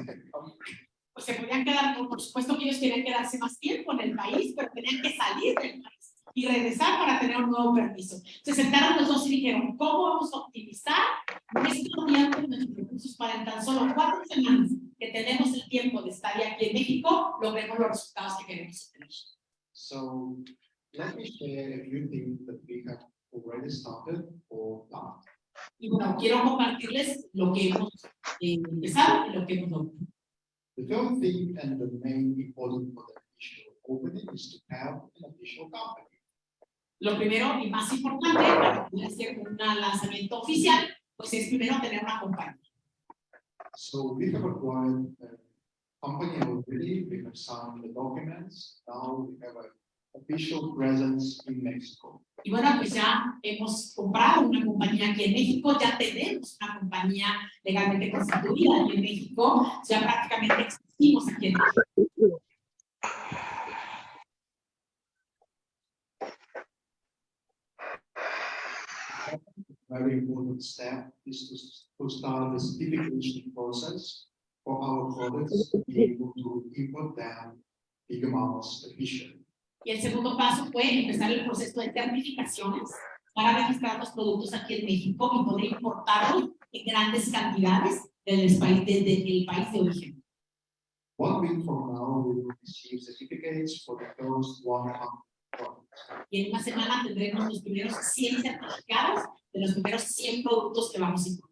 Pues se podían quedar, por supuesto que ellos querían quedarse más tiempo en el país, pero tenían que salir del país y regresar para tener un nuevo permiso. Se sentaron los dos y dijeron, ¿cómo vamos a optimizar nuestro tiempo y nuestros recursos para en tan solo cuatro semanas que tenemos el tiempo de estar aquí en México, logremos los resultados que queremos obtener? So let me share a few things that we have already started or done. Y bueno, quiero compartirles lo que hemos eh, empezado y lo que hemos logrado. The third thing and the main important for the official opening is to have an official company. Lo primero y más importante para poder hacer un lanzamiento oficial, pues es primero tener una compañía. So we have acquired a company already, we have signed the documents, now we have an official presence in Mexico. Y bueno, pues ya hemos comprado una compañía aquí en México, ya tenemos una compañía legalmente constituida aquí en México, ya prácticamente existimos aquí en México. Very important step is to, to start the certification process for our products to be able to import them big amounts efficiently. Y el segundo paso fue empezar el proceso de certificaciones para registrar los productos aquí en México y poder importarlos en grandes cantidades del país, desde el país de origen. One week from now, we will receive certificates for the first. Y en una semana tendremos los primeros 100 certificados de los primeros 100 productos que vamos a importar.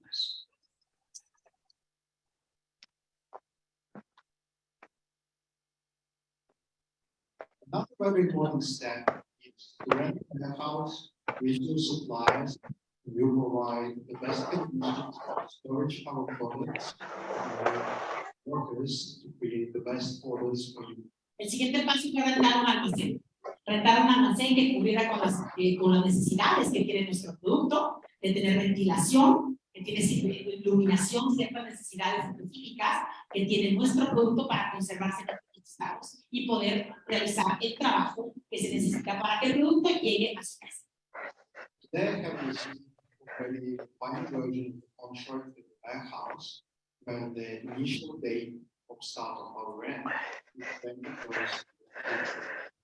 Another very important step is to rent a house, regional suppliers, will provide the best conditions for storage our products. and Workers to create the best orders for you. El siguiente paso fue rentar un almacén. Rentar un almacén que cubriera con las, eh, con las necesidades que tiene nuestro producto, de tener ventilación, que tiene ci- iluminación, ciertas necesidades específicas que tiene nuestro producto para conservarse en estados y poder realizar el trabajo que se necesita para que el producto llegue a su casa. They have received version warehouse, when the initial of start of our rent is twenty first.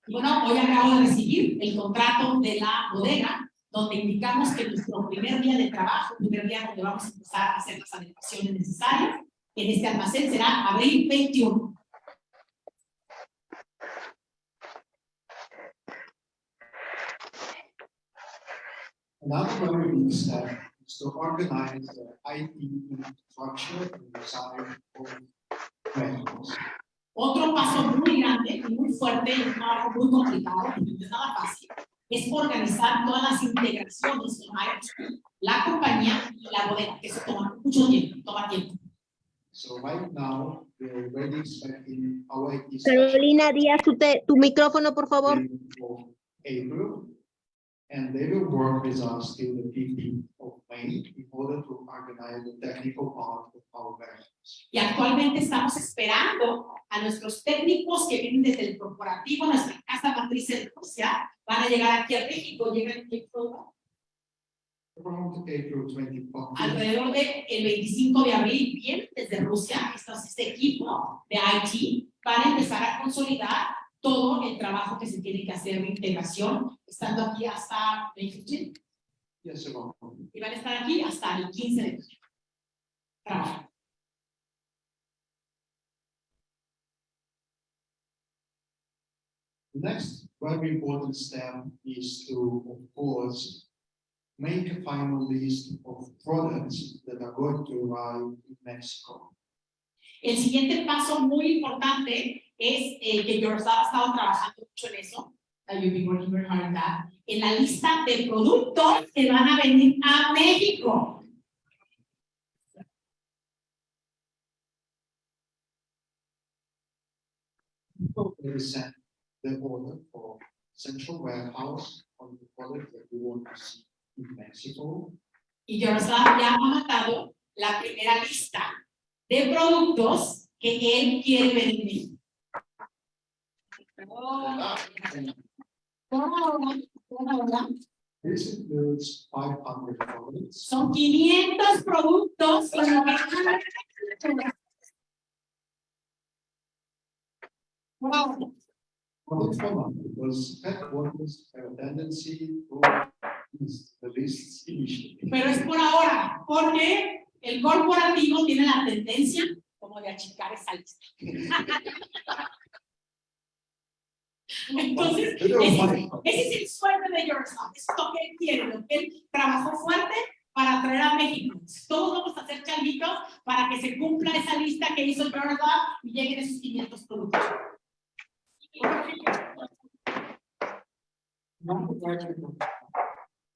Y bueno, hoy acabo de recibir el contrato de la bodega, donde indicamos que nuestro primer día de trabajo, primer día donde vamos a empezar a hacer las adecuaciones necesarias, en este almacén será abril 21. Another very big step is to organize the IT infrastructure and design of warehouse. Otro paso muy grande y muy fuerte y un trabajo muy complicado, no es nada fácil, es organizar todas las integraciones con IoT, la compañía y la bodega, que eso toma mucho tiempo, toma tiempo. So right now, we're already expecting our IT. Carolina Díaz, tu, te- tu micrófono, por favor. April. And they will work with us till the fifteenth of May in order to organize the technical part of our warehouse. Y actualmente estamos esperando a nuestros técnicos que vienen desde el corporativo, nuestra casa matriz en Rusia, van a llegar aquí a México, llegan en April alrededor del 25 de abril, viene desde Rusia, este equipo de IT para empezar a consolidar todo el trabajo que se tiene que hacer de integración, estando aquí hasta May 15, Yes, y van a estar aquí hasta el 15 de mayo. Trabajando. The Next very important step is to, of course, make a final list of products that are going to arrive in Mexico. El siguiente paso muy importante es eh, que Yourself ha estado trabajando mucho en eso, en la lista de productos que van a venir a México. They send the order for central warehouse on the product that we want to see in Mexico. Y Yourself ya ha mandado la primera lista de productos que él quiere vender. This includes five hundred products. Son 500 productos. Wow. Well, a tendency to the lists initially. Pero es por ahora, porque el corporativo tiene la tendencia como de achicar esa lista. Entonces, ese, ese es el sueño de Yourself, es lo que él quiere, lo que él trabajó fuerte para traer a México. Todos vamos a hacer changuitos para que se cumpla esa lista que hizo Yourself y lleguen esos 500 productos.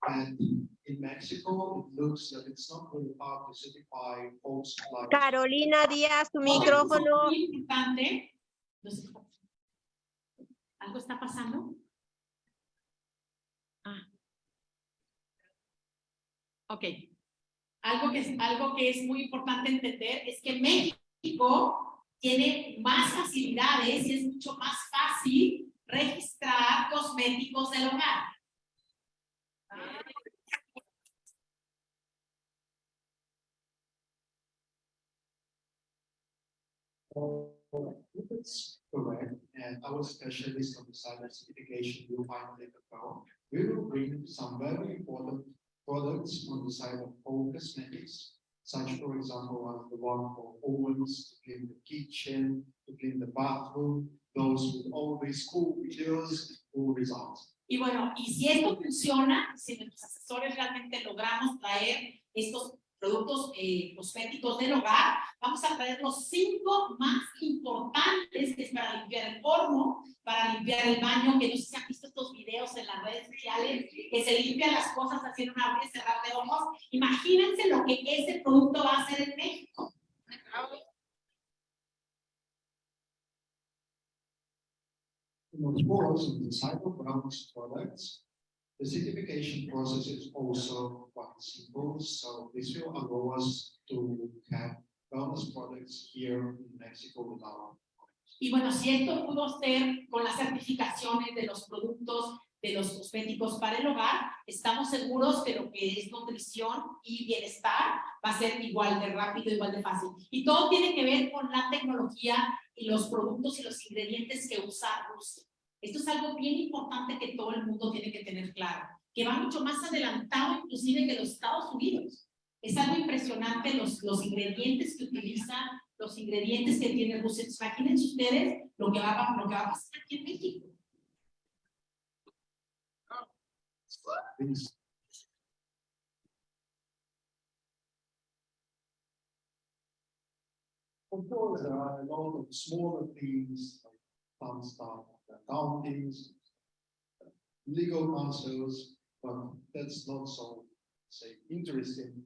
And in Mexico, it looks that it's not really hard to certify folks like. Carolina Díaz, tu micrófono. muy importante, ¿Algo está pasando? Ah. Ok. Algo que, es, algo que es muy importante entender es que México tiene más facilidades y es mucho más fácil registrar cosméticos del hogar. If it's correct, and our specialist on the cyber certification will find it about, we will bring some very important products on the side of home cosmetics. Such, for example, as the one for ovens, to clean the kitchen, to clean the bathroom, those with all these cool videos, cool results. Y bueno, y si esto funciona, si nuestros asesores realmente logramos traer estos productos eh, cosméticos del hogar, vamos a traer los cinco más importantes, que es para limpiar el horno, para limpiar el baño, que no sé si han visto estos videos en las redes sociales, que se limpian las cosas haciendo una abrir y cerrar de ojos. Imagínense lo que ese producto va a hacer en México. Wellness products, the certification process is also quite simple, so this will allow us to have wellness products here in Mexico without. Y bueno, si esto pudo ser con las certificaciones de los productos de los cosméticos para el hogar, estamos seguros que lo que es nutrición y bienestar va a ser igual de rápido, igual de fácil. Y todo tiene que ver con la tecnología y los productos y los ingredientes que usa Rusia. Esto es algo bien importante que todo el mundo tiene que tener claro, que va mucho más adelantado inclusive que los Estados Unidos. Es algo impresionante los, los ingredientes que utilizan, los ingredientes que tiene Rusia. Imagínense ustedes lo que, va, lo que va a pasar aquí en México. Of course, there are a lot of smaller things, like fun stuff, accountings, legal counsels, but that's not so, say, interesting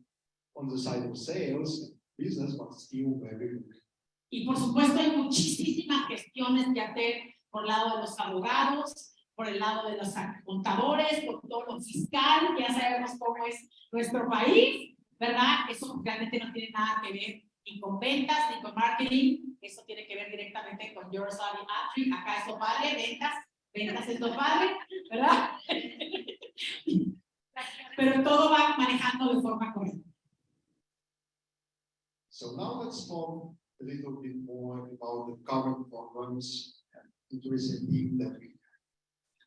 on the side of sales, business, but still very good. Y por supuesto hay muchísimas gestiones que hacer por el lado de los abogados, por el lado de los contadores, por todo lo fiscal, ya sabemos cómo es nuestro país, ¿verdad? Eso realmente no tiene nada que ver ni con ventas, ni con marketing, eso tiene que ver directamente con Your Savvy Atri, acá es lo padre, ventas, ventas es lo padre, ¿verdad? pero todo va manejando de forma correcta. So now let's talk a little bit more about the current programs and interesting that we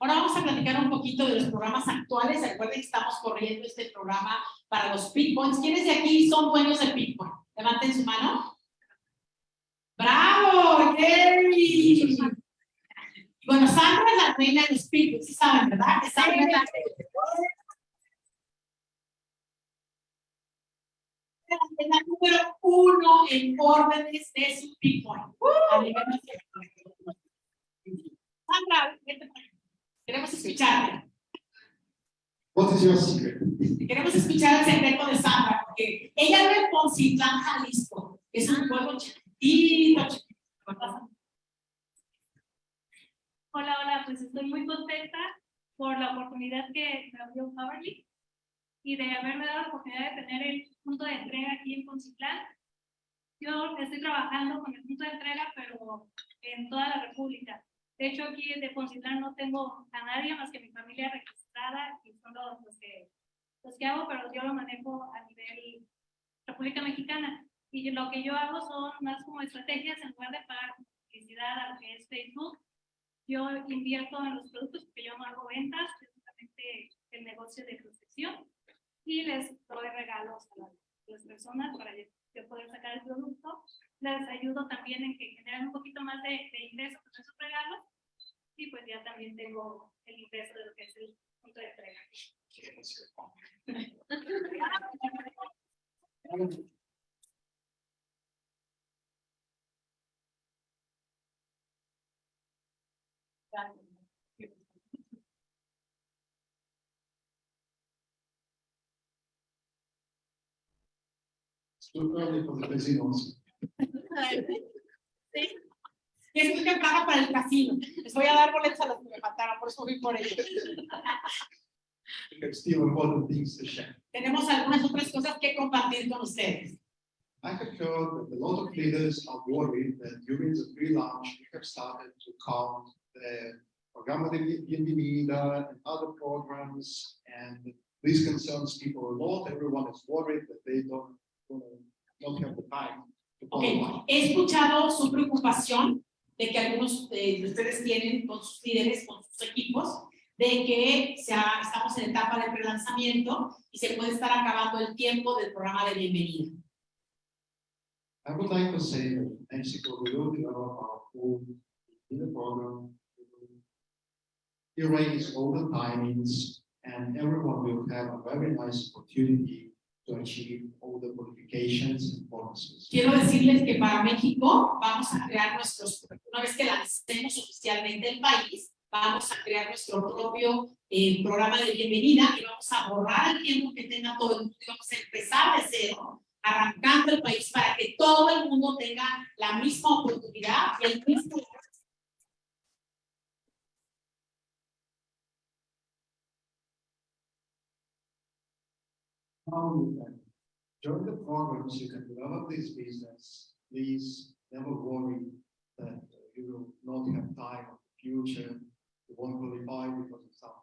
Ahora vamos a platicar un poquito de los programas actuales. Recuerden que estamos corriendo este programa para los Points. ¿Quiénes de aquí son dueños Peak Point? Levanten su mano. ¡Bravo! ¡Yay! Bueno, Sandra es la reina de los Peak Points, sí saben, ¿verdad? Que Sandra es la es la número uno en órdenes de su nivel nacional. Sandra, vete para queremos escucharte. What is your secret? Queremos escuchar el secreto de Sandra, porque ella es de Poncitlán, Jalisco. Es un pueblo Hola, hola, pues estoy muy contenta por la oportunidad que me abrió Powerly y de haberme dado la oportunidad de tener el punto de entrega aquí en Poncitlán. Yo estoy trabajando con el punto de entrega, pero en toda la República. De hecho, aquí de Poncitlán no tengo a nadie más que mi familia registrada y son los que, los que hago, pero yo lo manejo a nivel República Mexicana. Y lo que yo hago son más como estrategias en lugar de pagar publicidad a lo que es Facebook yo invierto en los productos porque yo no hago ventas, es justamente el negocio de protección y les doy regalos a las, personas para yo poder sacar el producto. Les ayudo también en que generen un poquito más de, de ingresos con esos regalos y pues ya también tengo el ingreso de lo que es el punto de entrega. Too early for the casinos. Sí. Y es muy temprano para el casino. Les voy a dar boletos a los que me faltaron, por eso fui por ellos. We have still important things to share. Tenemos algunas otras cosas que compartir con ustedes. I have heard that a lot of leaders are worried that during the pre-launch, we have started to count the Programa de Bienvenida and other programs, and this concerns people a lot. Everyone is worried that they don't, Ok, he escuchado su preocupación de que algunos de de ustedes tienen con sus líderes, con sus equipos, de que ya estamos en etapa de prelanzamiento y se puede estar acabando el tiempo del programa de bienvenida. I would like to say that Mexico, we will develop our own leader program. Erase all the timings and everyone will have a very nice opportunity to achieve all the and bonuses. Quiero decirles que para México vamos a crear nuestros, una vez que lancemos oficialmente el país, vamos a crear nuestro propio eh, programa de bienvenida y vamos a borrar el tiempo que tenga todo el mundo y vamos a empezar de cero, arrancando el país para que todo el mundo tenga la misma oportunidad y el mismo Now you can join the programs, you can develop this business. Please never worry that uh, you will not have time in the future. You won't qualify because of some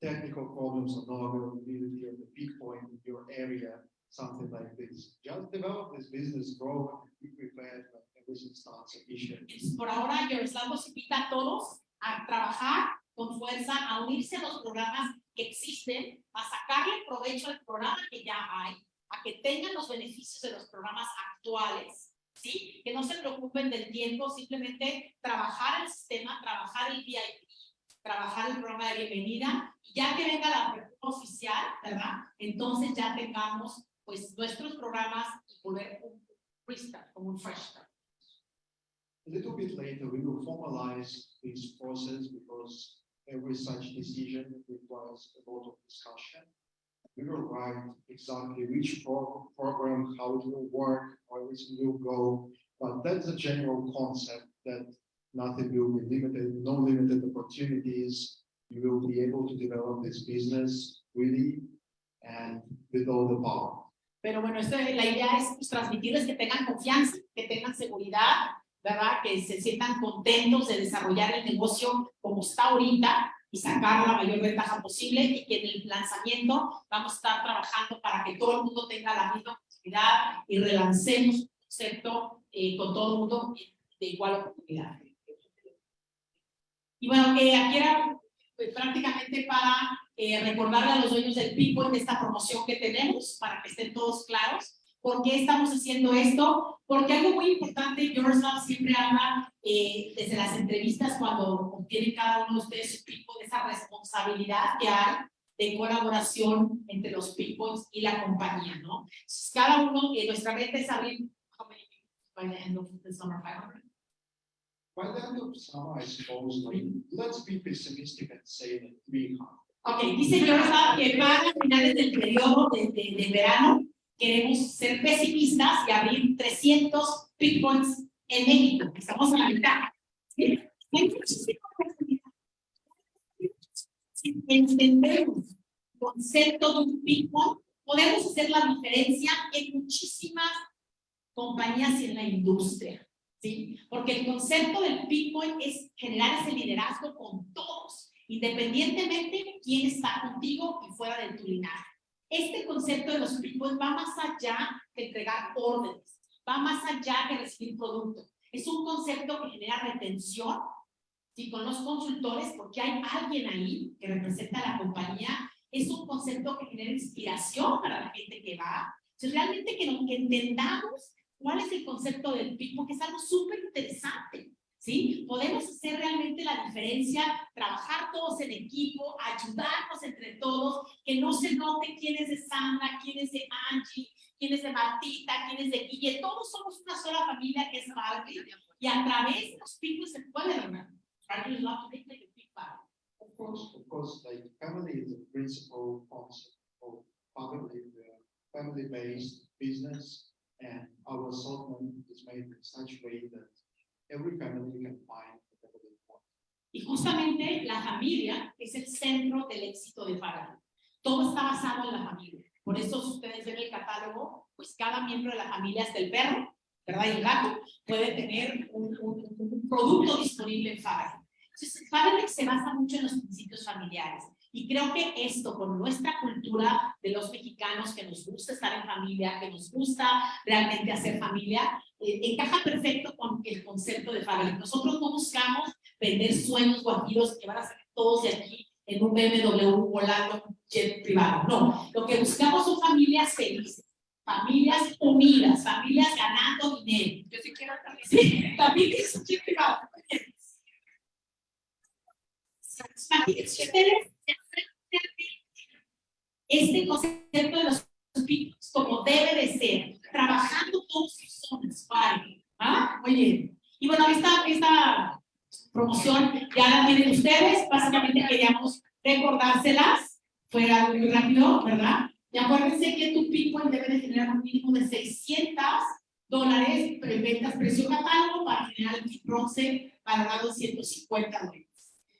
technical problems or no availability of the peak point in your area, something like this. Just develop this business, grow, and be prepared when everything starts efficiently. Por ahora, Yaroslav los invita a todos a trabajar con fuerza, a unirse a los programas que existen, a sacarle provecho al programa que ya hay, a que tengan los beneficios de los programas actuales, ¿sí? Que no se preocupen del tiempo, simplemente trabajar el sistema, trabajar el VIP, trabajar el programa de bienvenida, y ya que venga la apertura oficial, ¿verdad? Entonces ya tengamos, pues, nuestros programas y volver un como un fresh start. A little bit later, we will formalize this process because every such decision requires a lot of discussion. We will write exactly which pro- program, how it will work, how everything will go. But that's a general concept that nothing will be limited, no limited opportunities. You will be able to develop this business really and with all the power. Pero bueno, esto, la idea es pues, transmitirles que tengan confianza, que tengan seguridad, ¿verdad? Que se sientan contentos de desarrollar el negocio como está ahorita, y sacar la mayor ventaja posible y que en el lanzamiento vamos a estar trabajando para que todo el mundo tenga la misma oportunidad y relancemos un concepto eh, con todo el mundo de igual oportunidad. Y bueno, eh, aquí era pues, prácticamente para eh, recordarle a los dueños del People de esta promoción que tenemos, para que estén todos claros. ¿Por qué estamos haciendo esto? Porque algo muy importante, Yourself siempre habla eh, desde las entrevistas cuando obtienen cada uno de ustedes su People, de esa responsabilidad que hay de colaboración entre los People y la compañía, ¿no? Cada uno, eh, nuestra meta es abrir, by the end of the summer, 500? By the end of summer, I suppose, like, let's be pessimistic and say that three hundred. Ok, dice Yourself que para finales del periodo de, de, de verano queremos ser pesimistas y abrir 300 Bitcoins en México, que estamos a la mitad. ¿sí? Hay muchísima entendemos el concepto de un Bitcoin, podemos hacer la diferencia en muchísimas compañías y en la industria. ¿sí? Porque el concepto del Bitcoin es generar ese liderazgo con todos, independientemente de quién está contigo y fuera de tu linaje. Este concepto de los Bitcoins va más allá de entregar órdenes, va más allá de recibir productos. Es un concepto que genera retención ¿sí? con los consultores porque hay alguien ahí que representa a la compañía. Es un concepto que genera inspiración para la gente que va. Entonces, realmente que, que entendamos cuál es el concepto del PIB, porque es algo súper interesante. ¿Sí? Podemos hacer realmente la diferencia, trabajar todos en equipo, ayudarnos entre todos, que no se note quién es de Sandra, quién es de Angie, quién es de Martita, quién es de Guille, todos somos una sola familia que es Barbie, y a través de los picos se puede is not like a big Barbie. Of course, of course, like family is the principal concept of family, family-based business. And our assortment is made in such way that every family can find whatever they want. Y justamente la familia es el centro del éxito de Farah. Todo está basado en la familia. Por eso si ustedes ven el catálogo, pues cada miembro de la familia, hasta el perro, ¿verdad? Y el gato, puede tener un, un- un producto disponible en Farah. Entonces, Farah se basa mucho en los principios familiares. Y creo que esto, con nuestra cultura de los mexicanos, que nos gusta estar en familia, que nos gusta realmente hacer familia, eh, encaja perfecto con el concepto de Farah. Nosotros no buscamos vender sueños guajiros que van a salir todos de aquí en un BMW volando un jet privado. No, lo que buscamos son familias felices, familias unidas, familias ganando dinero. Yo sí quiero también. Sí, familias en jet privado. Este concepto de los picos como debe de ser, trabajando todos sus zonas, vale. ¿Ah? Muy bien. Y bueno, esta, esta promoción ya la tienen ustedes, básicamente queríamos recordárselas, fue algo muy rápido, ¿verdad? Y acuérdense que tu Bitcoin debe de generar un mínimo de 600 dólares en ventas precio catálogo para generar el kit bronce valorado en 150 dólares.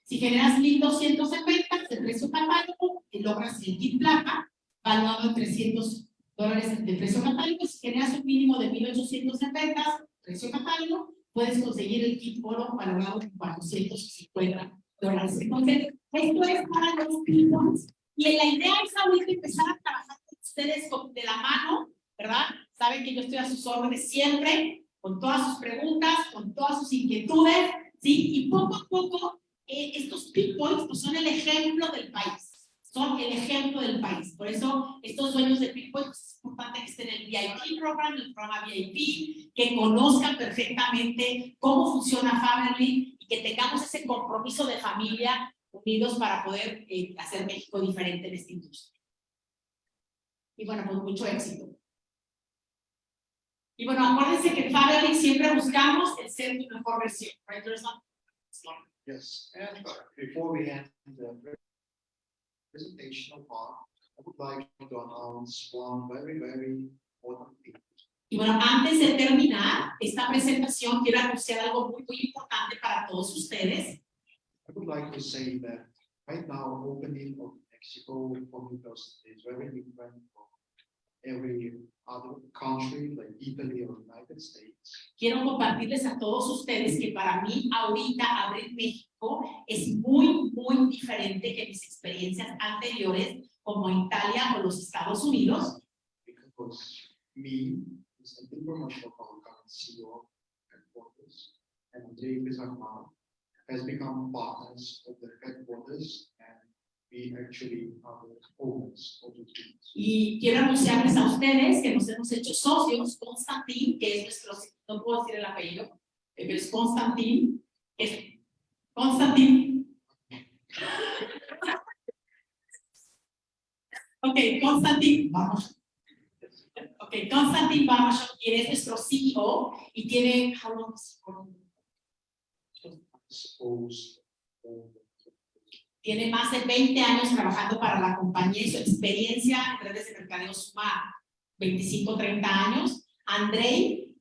Si generas 1.200 en ventas de precio catálogo, logras el kit plata valorado en 300 dólares de precio catálogo. Si generas un mínimo de 1.800 en ventas, precio catálogo, puedes conseguir el kit oro valorado en 450 dólares. Esto es para los clientes. Y la idea es ahorita empezar a trabajar con ustedes de la mano, ¿verdad? Saben que yo estoy a sus órdenes siempre, con todas sus preguntas, con todas sus inquietudes, ¿sí? Y poco a poco, eh, estos pinpoints pues, son el ejemplo del país. Son el ejemplo del país. Por eso, estos dueños de pinpoints, pues, es importante que estén en el VIP program, el programa VIP, que conozcan perfectamente cómo funciona Family y que tengamos ese compromiso de familia unidos para poder eh, hacer México diferente en esta industria. Y bueno, pues mucho éxito. Y bueno, acuérdense que en Family siempre buscamos el ser tu mejor versión. Right? Yes, and before we end the presentational part, I would like to announce one very, very important thing. Y bueno, antes de terminar esta presentación, quiero anunciar algo muy, muy importante para todos ustedes. I would like to say that right now, opening of Mexico personally is very different from every other country like Italy or United States. Quiero compartirles a todos ustedes que para mí ahorita abrir México es muy, muy diferente que mis experiencias anteriores como Italia o los Estados Unidos, Because me, as an international CEO headquarters, and Andrei Pizarman has become partners of the headquarters we actually are the owners of the teams. Y quiero anunciarles a ustedes que nos hemos hecho socios, Constantin, que es nuestro, no puedo decir el apellido, pero es Constantin, es Constantin. Ok, Constantin, vamos. Ok, Constantin vamos, quien es nuestro CEO y tiene, how long is he? Suppose, tiene más de 20 años trabajando para la compañía y su experiencia en redes de mercadeo suma 25, 30 años. Andrei,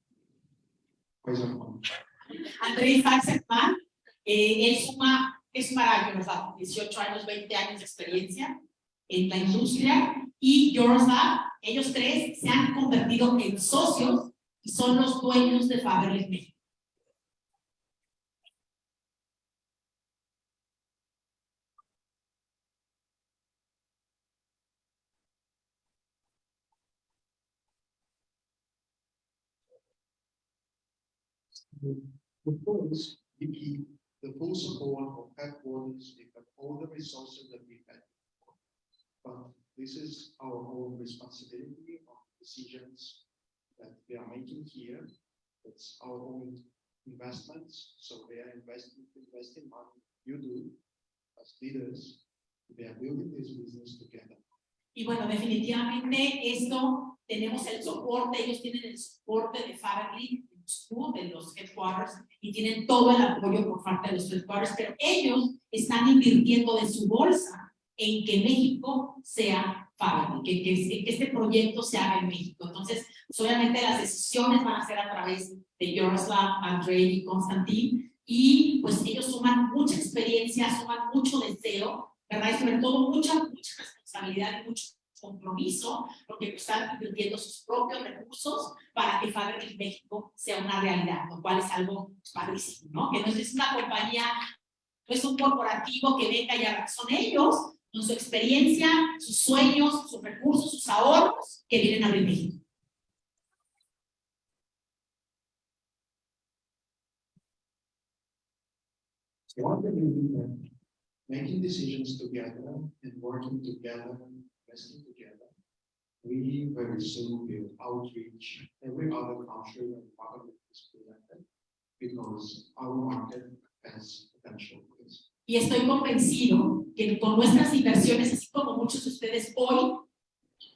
Pizarman, Andrei Faxerman, eh, él suma, es maravilloso, ¿verdad? 18 años, 20 años de experiencia en la industria. Y Yorzab, ellos tres se han convertido en socios y son los dueños de Faberlic México. We keep the full support of headquarters, we have all the resources that we had. before. But this is our own responsibility of decisions that we are making here. It's our own investments, so we are investing, investing money, you do, as leaders, we are building this business together. Y bueno, definitivamente esto tenemos el soporte, ellos tienen el soporte de Faberlic, Moscú, de los headquarters, y tienen todo el apoyo por parte de los headquarters, pero ellos están invirtiendo de su bolsa en que México sea Faberlic, que, que, que este proyecto se haga en México. Entonces, obviamente las decisiones van a ser a través de Yaroslav, Andrei y Konstantin, y pues ellos suman mucha experiencia, suman mucho deseo, ¿verdad? Y sobre todo mucha, mucha responsabilidad y mucho compromiso, porque están invirtiendo sus propios recursos para que Faberlic México sea una realidad, lo cual es algo padrísimo, ¿no? Que no es una compañía, no es un corporativo que venga y haga, son ellos, con su experiencia, sus sueños, sus recursos, sus ahorros, que vienen a abrir making decisions together and working together, together, we very soon will outreach every other country and is presented because our market has potential. Y estoy convencido que con nuestras inversiones, así como muchos de ustedes hoy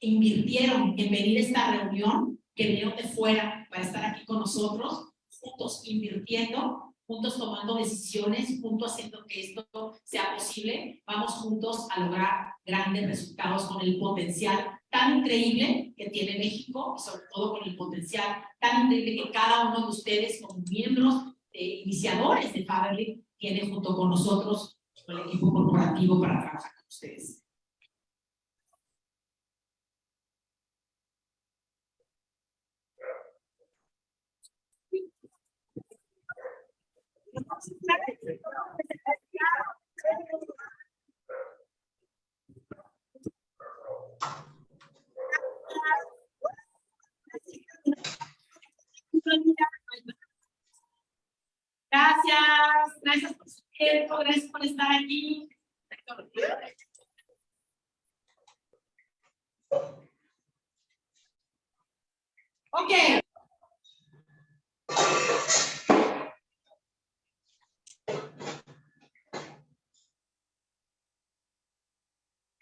invirtieron en venir a esta reunión, que vinieron de fuera para estar aquí con nosotros, juntos invirtiendo, juntos tomando decisiones, juntos haciendo que esto sea posible, vamos juntos a lograr grandes resultados con el potencial tan increíble que tiene México y sobre todo con el potencial tan increíble que cada uno de ustedes como miembros eh, iniciadores de Faberlic tiene junto con nosotros, con el equipo corporativo para trabajar con ustedes. Gracias, gracias por su tiempo, gracias por estar aquí. Ok.